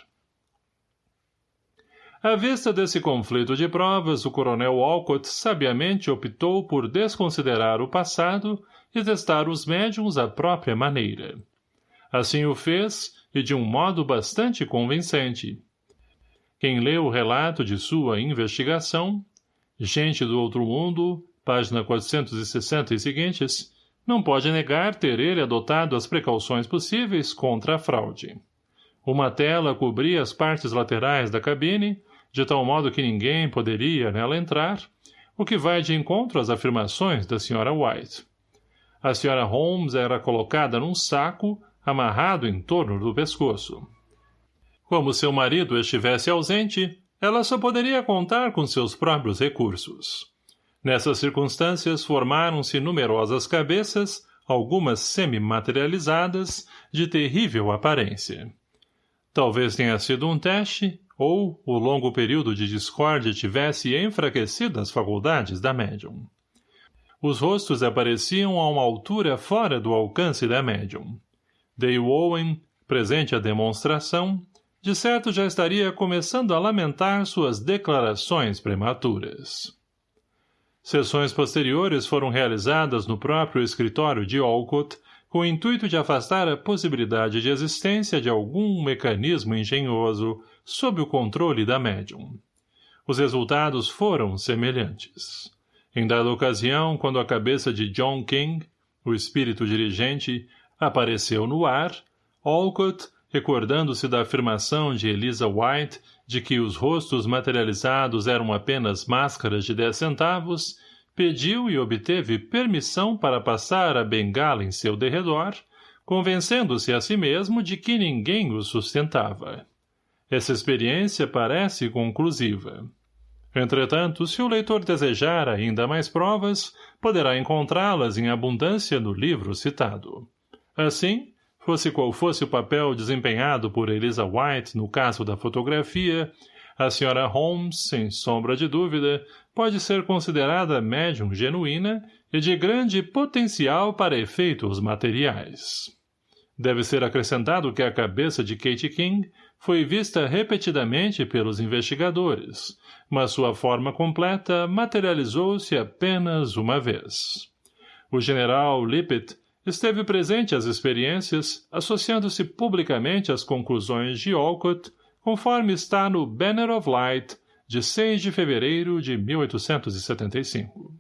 À vista desse conflito de provas, o coronel Walcott sabiamente optou por desconsiderar o passado e testar os médiums à própria maneira. Assim o fez, e de um modo bastante convincente. Quem lê o relato de sua investigação, Gente do Outro Mundo, página 460 e seguintes, não pode negar ter ele adotado as precauções possíveis contra a fraude. Uma tela cobria as partes laterais da cabine, de tal modo que ninguém poderia nela entrar, o que vai de encontro às afirmações da Sra. White. A Sra. Holmes era colocada num saco, amarrado em torno do pescoço. Como seu marido estivesse ausente, ela só poderia contar com seus próprios recursos. Nessas circunstâncias formaram-se numerosas cabeças, algumas semi-materializadas, de terrível aparência. Talvez tenha sido um teste, ou o longo período de discórdia tivesse enfraquecido as faculdades da médium. Os rostos apareciam a uma altura fora do alcance da médium. Dale Owen, presente à demonstração, de certo já estaria começando a lamentar suas declarações prematuras. Sessões posteriores foram realizadas no próprio escritório de Olcott, com o intuito de afastar a possibilidade de existência de algum mecanismo engenhoso sob o controle da médium. Os resultados foram semelhantes. Em dada ocasião, quando a cabeça de John King, o espírito dirigente, apareceu no ar, Olcott, recordando-se da afirmação de Elisa White de que os rostos materializados eram apenas máscaras de dez centavos, pediu e obteve permissão para passar a bengala em seu derredor, convencendo-se a si mesmo de que ninguém o sustentava. Essa experiência parece conclusiva. Entretanto, se o leitor desejar ainda mais provas, poderá encontrá-las em abundância no livro citado. Assim, fosse qual fosse o papel desempenhado por Elisa White no caso da fotografia, a Sra. Holmes, sem sombra de dúvida, pode ser considerada médium genuína e de grande potencial para efeitos materiais. Deve ser acrescentado que a cabeça de Kate King foi vista repetidamente pelos investigadores, mas sua forma completa materializou-se apenas uma vez. O general Lippet esteve presente às experiências, associando-se publicamente às conclusões de Olcott, conforme está no Banner of Light, de 6 de fevereiro de 1875.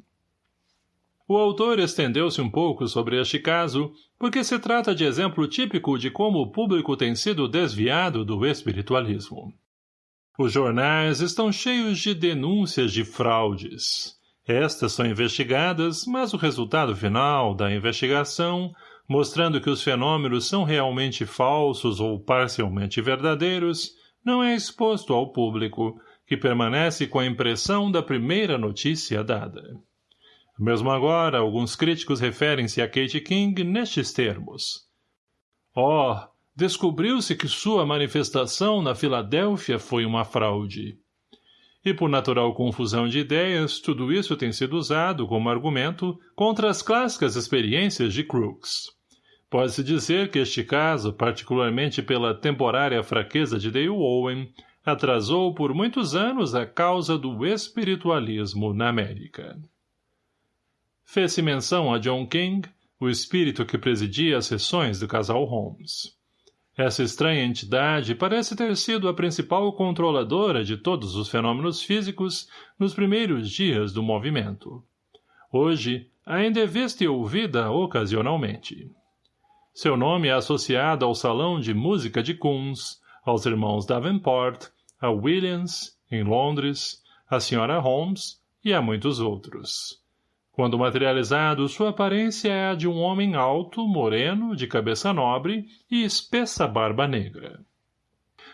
O autor estendeu-se um pouco sobre este caso, porque se trata de exemplo típico de como o público tem sido desviado do espiritualismo. Os jornais estão cheios de denúncias de fraudes. Estas são investigadas, mas o resultado final da investigação, mostrando que os fenômenos são realmente falsos ou parcialmente verdadeiros, não é exposto ao público, que permanece com a impressão da primeira notícia dada. Mesmo agora, alguns críticos referem-se a Kate King nestes termos. Oh, descobriu-se que sua manifestação na Filadélfia foi uma fraude. E por natural confusão de ideias, tudo isso tem sido usado como argumento contra as clássicas experiências de Crooks. Pode-se dizer que este caso, particularmente pela temporária fraqueza de Dale Owen, atrasou por muitos anos a causa do espiritualismo na América. Fez-se menção a John King, o espírito que presidia as sessões do casal Holmes. Essa estranha entidade parece ter sido a principal controladora de todos os fenômenos físicos nos primeiros dias do movimento. Hoje, ainda é vista e ouvida ocasionalmente. Seu nome é associado ao Salão de Música de Kunz, aos irmãos Davenport, a Williams, em Londres, a Sra. Holmes e a muitos outros. Quando materializado, sua aparência é a de um homem alto, moreno, de cabeça nobre e espessa barba negra.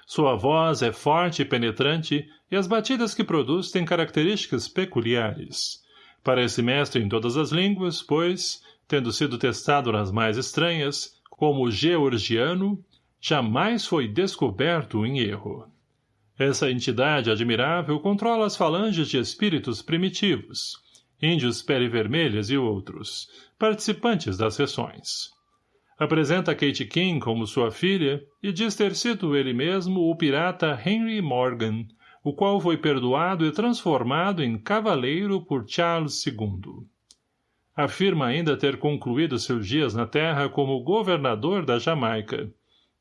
Sua voz é forte e penetrante e as batidas que produz têm características peculiares. Parece mestre em todas as línguas, pois, tendo sido testado nas mais estranhas, como georgiano, jamais foi descoberto em erro. Essa entidade admirável controla as falanges de espíritos primitivos, índios pele-vermelhas e outros, participantes das sessões. Apresenta Kate King como sua filha e diz ter sido ele mesmo o pirata Henry Morgan, o qual foi perdoado e transformado em cavaleiro por Charles II. Afirma ainda ter concluído seus dias na terra como governador da Jamaica.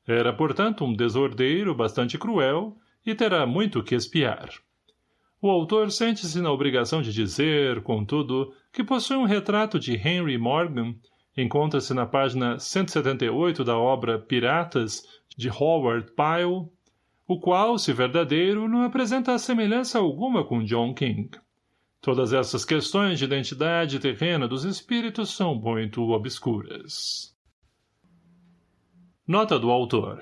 Era, portanto, um desordeiro bastante cruel e terá muito que espiar. O autor sente-se na obrigação de dizer, contudo, que possui um retrato de Henry Morgan, encontra-se na página 178 da obra Piratas, de Howard Pyle, o qual, se verdadeiro, não apresenta semelhança alguma com John King. Todas essas questões de identidade terrena dos espíritos são muito obscuras. Nota do autor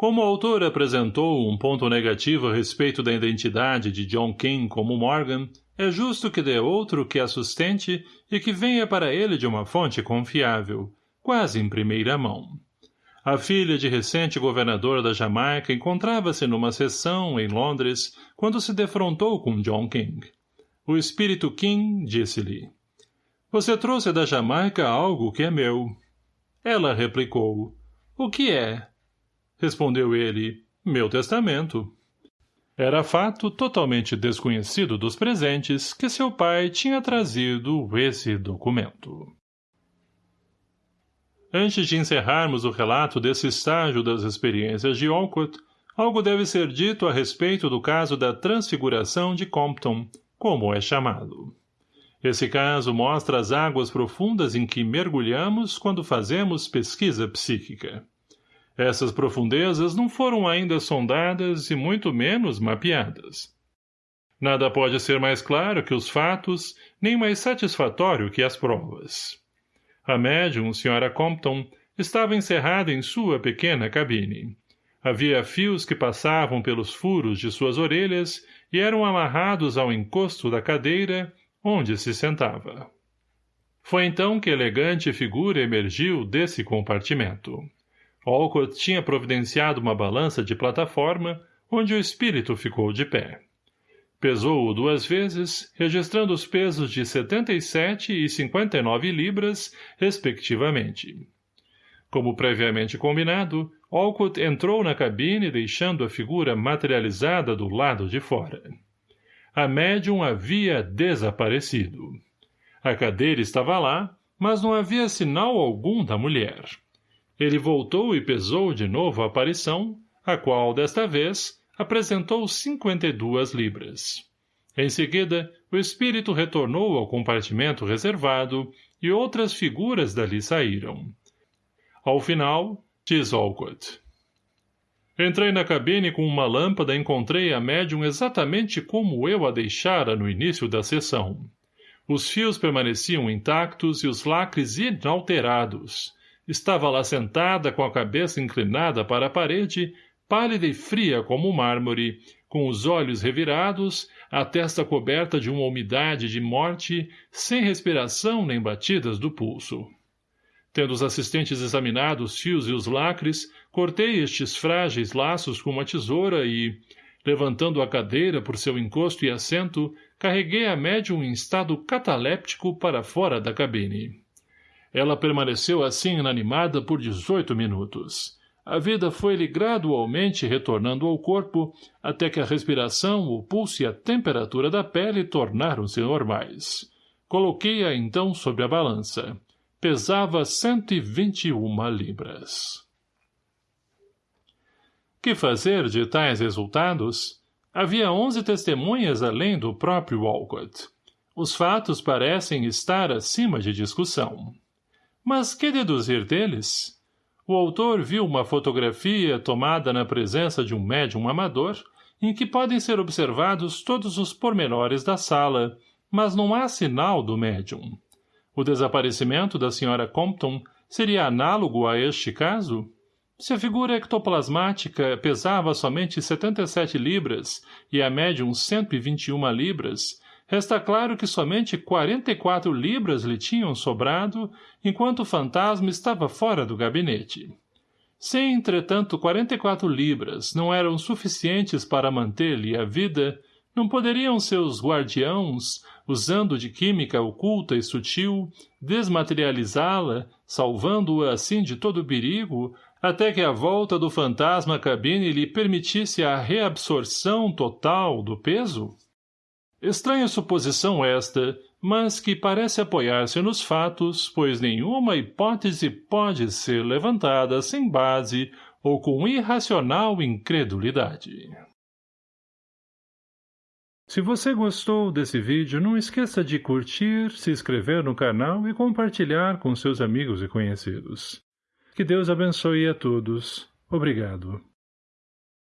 como o autor apresentou um ponto negativo a respeito da identidade de John King como Morgan, é justo que dê outro que a sustente e que venha para ele de uma fonte confiável, quase em primeira mão. A filha de recente governador da Jamaica encontrava-se numa sessão, em Londres, quando se defrontou com John King. O espírito King disse-lhe, Você trouxe da Jamaica algo que é meu. Ela replicou, O que é? Respondeu ele, meu testamento. Era fato totalmente desconhecido dos presentes que seu pai tinha trazido esse documento. Antes de encerrarmos o relato desse estágio das experiências de Olcott, algo deve ser dito a respeito do caso da transfiguração de Compton, como é chamado. Esse caso mostra as águas profundas em que mergulhamos quando fazemos pesquisa psíquica. Essas profundezas não foram ainda sondadas e muito menos mapeadas. Nada pode ser mais claro que os fatos, nem mais satisfatório que as provas. A médium, Sra. Compton, estava encerrada em sua pequena cabine. Havia fios que passavam pelos furos de suas orelhas e eram amarrados ao encosto da cadeira, onde se sentava. Foi então que elegante figura emergiu desse compartimento. Olcott tinha providenciado uma balança de plataforma, onde o espírito ficou de pé. Pesou-o duas vezes, registrando os pesos de 77 e 59 libras, respectivamente. Como previamente combinado, Olcott entrou na cabine deixando a figura materializada do lado de fora. A médium havia desaparecido. A cadeira estava lá, mas não havia sinal algum da mulher. Ele voltou e pesou de novo a aparição, a qual, desta vez, apresentou 52 libras. Em seguida, o espírito retornou ao compartimento reservado e outras figuras dali saíram. Ao final, diz Olcott. Entrei na cabine com uma lâmpada e encontrei a médium exatamente como eu a deixara no início da sessão. Os fios permaneciam intactos e os lacres inalterados. Estava lá sentada com a cabeça inclinada para a parede, pálida e fria como mármore, com os olhos revirados, a testa coberta de uma umidade de morte, sem respiração nem batidas do pulso. Tendo os assistentes examinado os fios e os lacres, cortei estes frágeis laços com uma tesoura e, levantando a cadeira por seu encosto e assento, carreguei a médium em estado cataléptico para fora da cabine. Ela permaneceu assim inanimada por dezoito minutos a vida foi-lhe gradualmente retornando ao corpo, até que a respiração, o pulso e a temperatura da pele tornaram-se normais. Coloquei-a então sobre a balança. Pesava cento e vinte e uma libras. Que fazer de tais resultados? Havia onze testemunhas além do próprio Walcott. Os fatos parecem estar acima de discussão. Mas que deduzir deles? o autor viu uma fotografia tomada na presença de um médium amador, em que podem ser observados todos os pormenores da sala, mas não há sinal do médium. O desaparecimento da Sra. Compton seria análogo a este caso? Se a figura ectoplasmática pesava somente 77 libras e a médium 121 libras, Resta claro que somente 44 libras lhe tinham sobrado, enquanto o fantasma estava fora do gabinete. Se, entretanto, 44 libras não eram suficientes para manter-lhe a vida, não poderiam seus guardiãos, usando de química oculta e sutil, desmaterializá-la, salvando-a assim de todo perigo, até que a volta do fantasma à cabine lhe permitisse a reabsorção total do peso? Estranha suposição esta, mas que parece apoiar-se nos fatos, pois nenhuma hipótese pode ser levantada sem base ou com irracional incredulidade. Se você gostou desse vídeo, não esqueça de curtir, se inscrever no canal e compartilhar com seus amigos e conhecidos. Que Deus abençoe a todos. Obrigado.